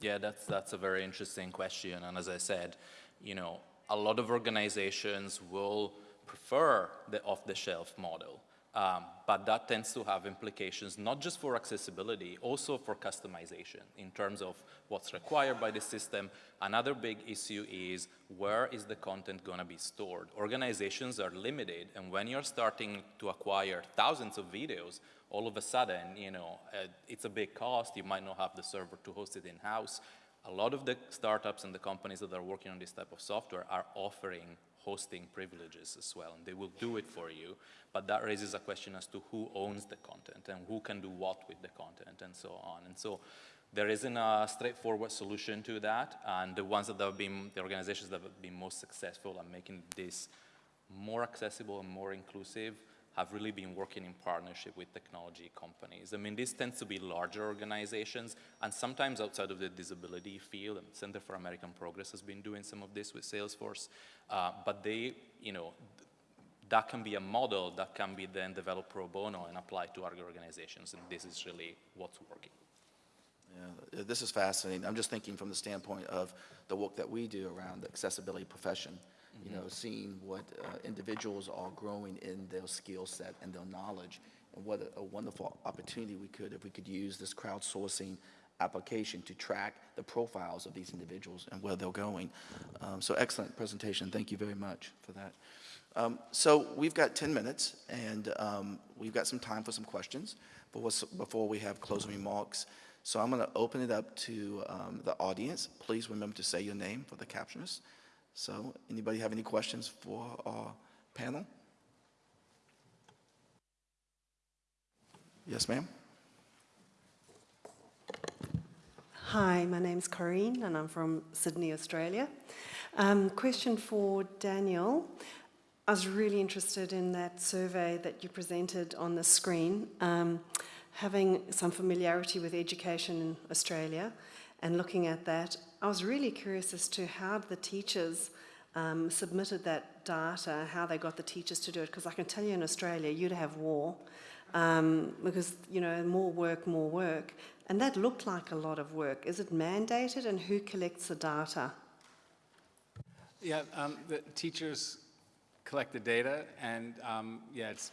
yeah, that's that's a very interesting question, and as I said, you know a lot of organizations will prefer the off-the-shelf model. Um, but that tends to have implications not just for accessibility, also for customization in terms of what's required by the system. Another big issue is where is the content going to be stored? Organizations are limited, and when you're starting to acquire thousands of videos, all of a sudden, you know, uh, it's a big cost. You might not have the server to host it in-house a lot of the startups and the companies that are working on this type of software are offering hosting privileges as well, and they will do it for you. But that raises a question as to who owns the content and who can do what with the content and so on. And so there isn't a straightforward solution to that, and the ones that have been, the organizations that have been most successful at making this more accessible and more inclusive have really been working in partnership with technology companies. I mean, these tend to be larger organizations, and sometimes outside of the disability field, and Center for American Progress has been doing some of this with Salesforce, uh, but they, you know, th- that can be a model that can be then developed pro bono and applied to other organizations, and this is really what's working. Yeah, this is fascinating. I'm just thinking from the standpoint of the work that we do around the accessibility profession, you know, seeing what uh, individuals are growing in their skill set and their knowledge, and what a- a wonderful opportunity we could, if we could use this crowdsourcing application to track the profiles of these individuals and where they're going. Um, So excellent presentation. Thank you very much for that. Um, So we've got 10 minutes, and um, we've got some time for some questions before before we have closing remarks. So I'm going to open it up to um, the audience. Please remember to say your name for the captioners. So anybody have any questions for our panel? Yes, ma'am? Hi, my name's Corrine and I'm from Sydney, Australia. Um, question for Daniel. I was really interested in that survey that you presented on the screen, um, having some familiarity with education in Australia and looking at that. I was really curious as to how the teachers um, submitted that data, how they got the teachers to do it, because I can tell you in Australia, you'd have war um, because, you know, more work, more work. And that looked like a lot of work. Is it mandated and who collects the data? Yeah, um, the teachers collect the data, and um, yeah, it's,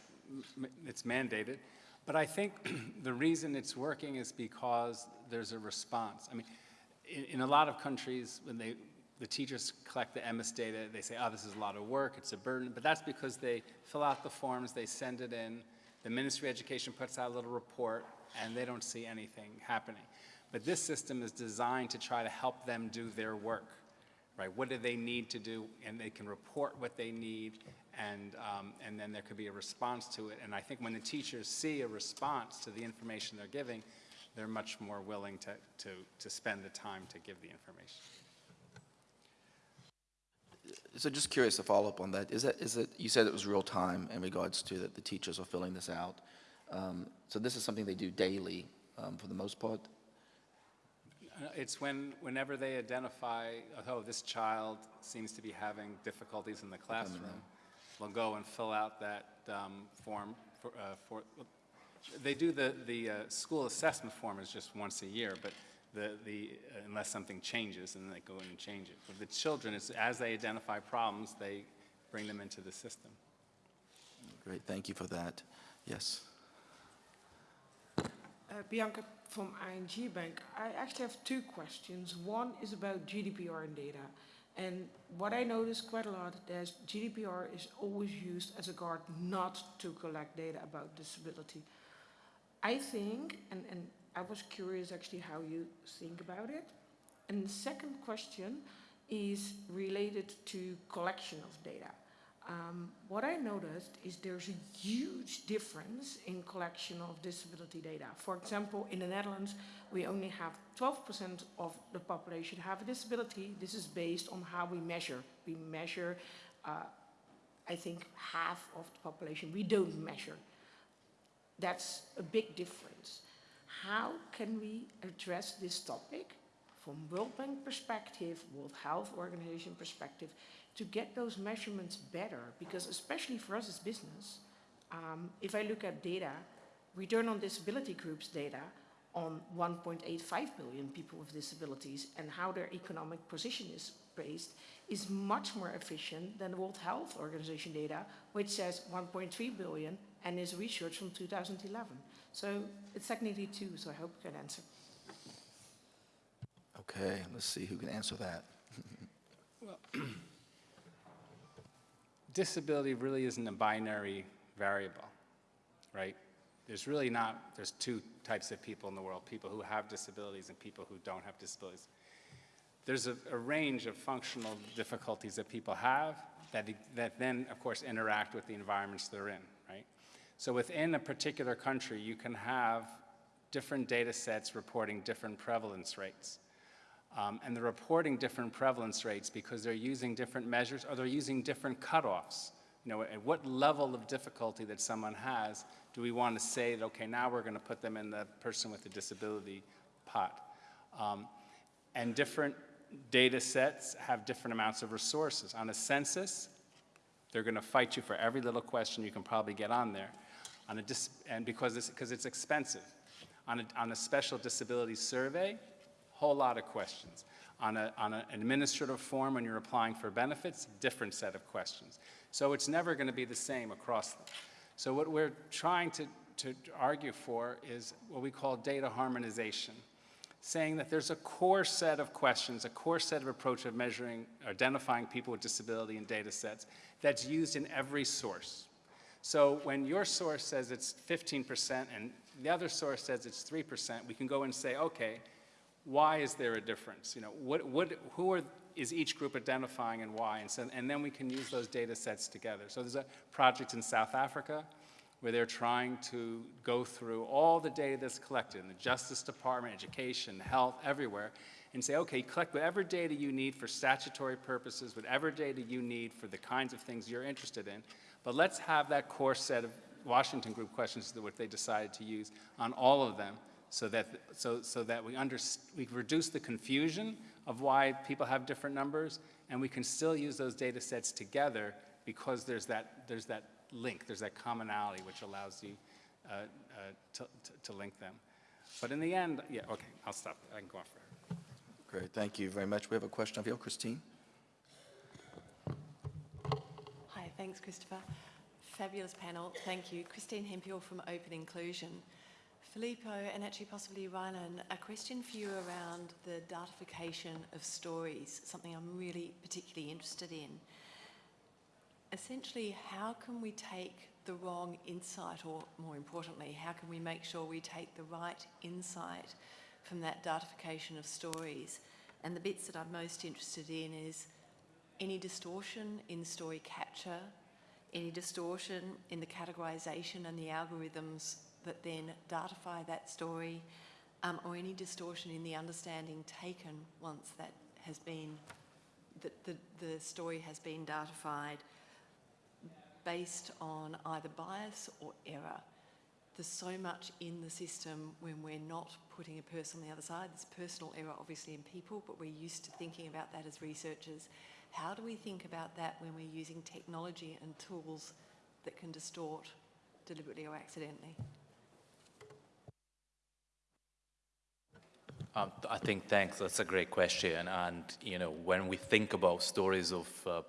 it's mandated. But I think [clears throat] the reason it's working is because there's a response. I mean, in, in a lot of countries, when they, the teachers collect the MS data, they say, oh, this is a lot of work, it's a burden. But that's because they fill out the forms, they send it in, the Ministry of Education puts out a little report, and they don't see anything happening. But this system is designed to try to help them do their work right? What do they need to do? And they can report what they need, and, um, and then there could be a response to it. And I think when the teachers see a response to the information they're giving, they're much more willing to, to, to spend the time to give the information. So just curious to follow up on that. Is that, is it, you said it was real time in regards to that the teachers are filling this out. Um, So this is something they do daily um, for the most part? Uh, It's when, whenever they identify, oh, this child seems to be having difficulties in the classroom, they'll go and fill out that um, form for, uh, for, they do the, the uh, school assessment form is just once a year, but the, the, uh, unless something changes, and they go in and change it. For the children, it's as they identify problems, they bring them into the system. Great, thank you for that. Yes. Uh, Bianca from ING Bank. I actually have two questions. One is about GDPR and data. And what I notice quite a lot is GDPR is always used as a guard not to collect data about disability. I think, and, and I was curious actually how you think about it. And the second question is related to collection of data. Um, what I noticed is there's a huge difference in collection of disability data. For example, in the Netherlands, we only have 12% of the population have a disability. This is based on how we measure. We measure, uh, I think, half of the population. We don't measure. That's a big difference. How can we address this topic from World Bank perspective, World Health Organization perspective, to get those measurements better? Because especially for us as business, um, if I look at data, return on disability groups data on 1.85 billion people with disabilities and how their economic position is based is much more efficient than the World Health Organization data, which says 1.3 billion and is research from 2011. So it's technically two, so I hope you can answer. Okay, let's see who can answer that. Disability really isn't a binary variable, right? There's really not, there's two types of people in the world, people who have disabilities and people who don't have disabilities. There's a, a range of functional difficulties that people have, that, that then, of course, interact with the environments they're in, right? So within a particular country, you can have different data sets reporting different prevalence rates. Um, and they're reporting different prevalence rates because they're using different measures or they're using different cutoffs. You know, at what level of difficulty that someone has do we want to say that, okay, now we're going to put them in the person with a disability pot? Um, and different data sets have different amounts of resources. On a census, they're going to fight you for every little question you can probably get on there. On a and because it's, because it's expensive. On a, on a special disability survey, whole lot of questions. On, a, on an administrative form when you're applying for benefits, different set of questions. So it's never going to be the same across them. So what we're trying to, to argue for is what we call data harmonization, saying that there's a core set of questions, a core set of approach of measuring, identifying people with disability in data sets that's used in every source. So when your source says it's 15% and the other source says it's 3%, we can go and say, okay, why is there a difference? You know, what, what, who are, is each group identifying and why? And, so, and then we can use those data sets together. So there's a project in South Africa where they're trying to go through all the data that's collected in the Justice Department, education, health, everywhere, and say, okay, collect whatever data you need for statutory purposes, whatever data you need for the kinds of things you're interested in, but let's have that core set of Washington Group questions that what they decided to use on all of them so that, so, so that we, under, we reduce the confusion of why people have different numbers, and we can still use those data sets together because there's that, there's that link, there's that commonality which allows you uh, uh, to, to, to, link them. But in the end, yeah, okay, I'll stop. I can go on forever. Great, thank you very much. We have a question of you, Christine. Hi, thanks, Christopher. Fabulous panel, thank you. Christine Hemphill from Open Inclusion. Filippo, and actually possibly Rylin, a question for you around the datification of stories, something I'm really particularly interested in. Essentially, how can we take the wrong insight, or more importantly, how can we make sure we take the right insight from that datification of stories? And the bits that I'm most interested in is any distortion in story capture, any distortion in the categorization and the algorithms that then datify that story, um, or any distortion in the understanding taken once that has been, that the, the story has been datified based on either bias or error. There's so much in the system when we're not putting a person on the other side. There's personal error obviously in people, but we're used to thinking about that as researchers. How do we think about that when we're using technology and tools that can distort deliberately or accidentally? Um, I think, thanks, that's a great question. And, you know, when we think about stories of uh,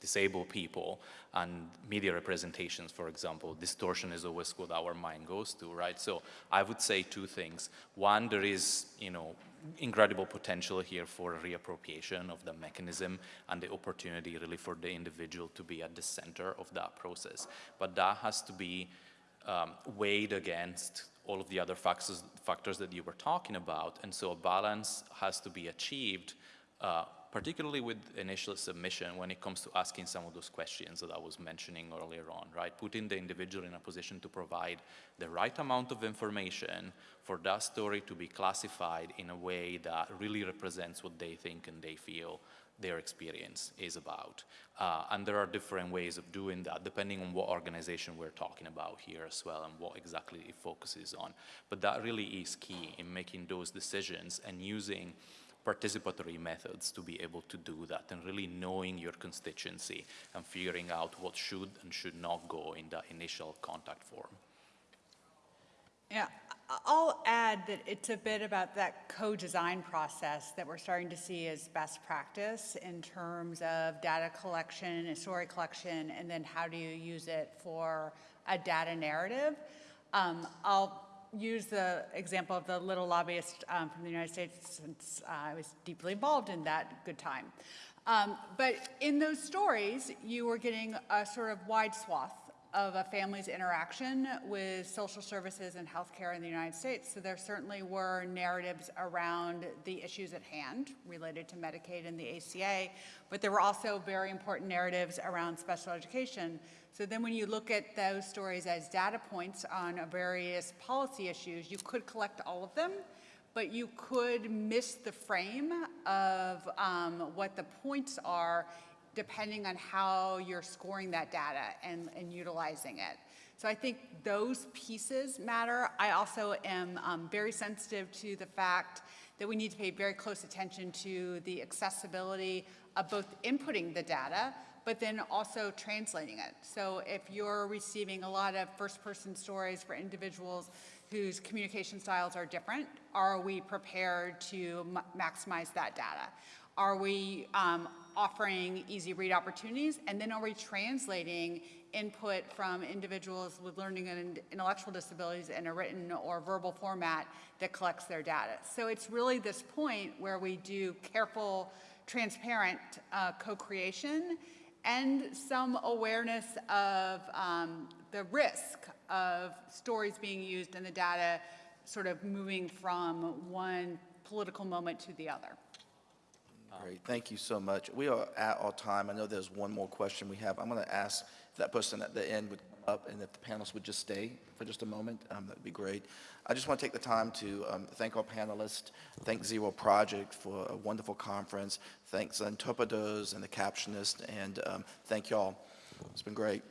disabled people and media representations, for example, distortion is always what our mind goes to, right? So I would say two things. One, there is, you know, incredible potential here for reappropriation of the mechanism and the opportunity really for the individual to be at the center of that process. But that has to be um, weighed against all of the other factors, factors that you were talking about. And so a balance has to be achieved, uh, particularly with initial submission when it comes to asking some of those questions that I was mentioning earlier on, right? Putting the individual in a position to provide the right amount of information for that story to be classified in a way that really represents what they think and they feel their experience is about. Uh, and there are different ways of doing that depending on what organization we're talking about here as well and what exactly it focuses on. But that really is key in making those decisions and using participatory methods to be able to do that and really knowing your constituency and figuring out what should and should not go in that initial contact form. Yeah, I'll add that it's a bit about that co-design process that we're starting to see as best practice in terms of data collection and story collection, and then how do you use it for a data narrative. Um, I'll use the example of the little lobbyist um, from the United States since uh, I was deeply involved in that good time. Um, but in those stories, you were getting a sort of wide swath of a family's interaction with social services and healthcare in the United States. So there certainly were narratives around the issues at hand related to Medicaid and the ACA, but there were also very important narratives around special education. So then when you look at those stories as data points on various policy issues, you could collect all of them, but you could miss the frame of um, what the points are depending on how you're scoring that data and, and utilizing it. So I think those pieces matter. I also am um, very sensitive to the fact that we need to pay very close attention to the accessibility of both inputting the data, but then also translating it. So if you're receiving a lot of first-person stories for individuals whose communication styles are different, are we prepared to maximize that data? Are we um, offering easy read opportunities? And then are we translating input from individuals with learning and intellectual disabilities in a written or verbal format that collects their data? So it's really this point where we do careful, transparent uh, co-creation and some awareness of um, the risk of stories being used and the data sort of moving from one political moment to the other. Great, thank you so much. We are at our time. I know there's one more question we have. I'm going to ask if that person at the end would come up and if the panelists would just stay for just a moment, um, that'd be great. I just want to take the time to um, thank our panelists, thank Zero Project for a wonderful conference, thanks interpreters and the captionist, and um, thank y'all. It's been great.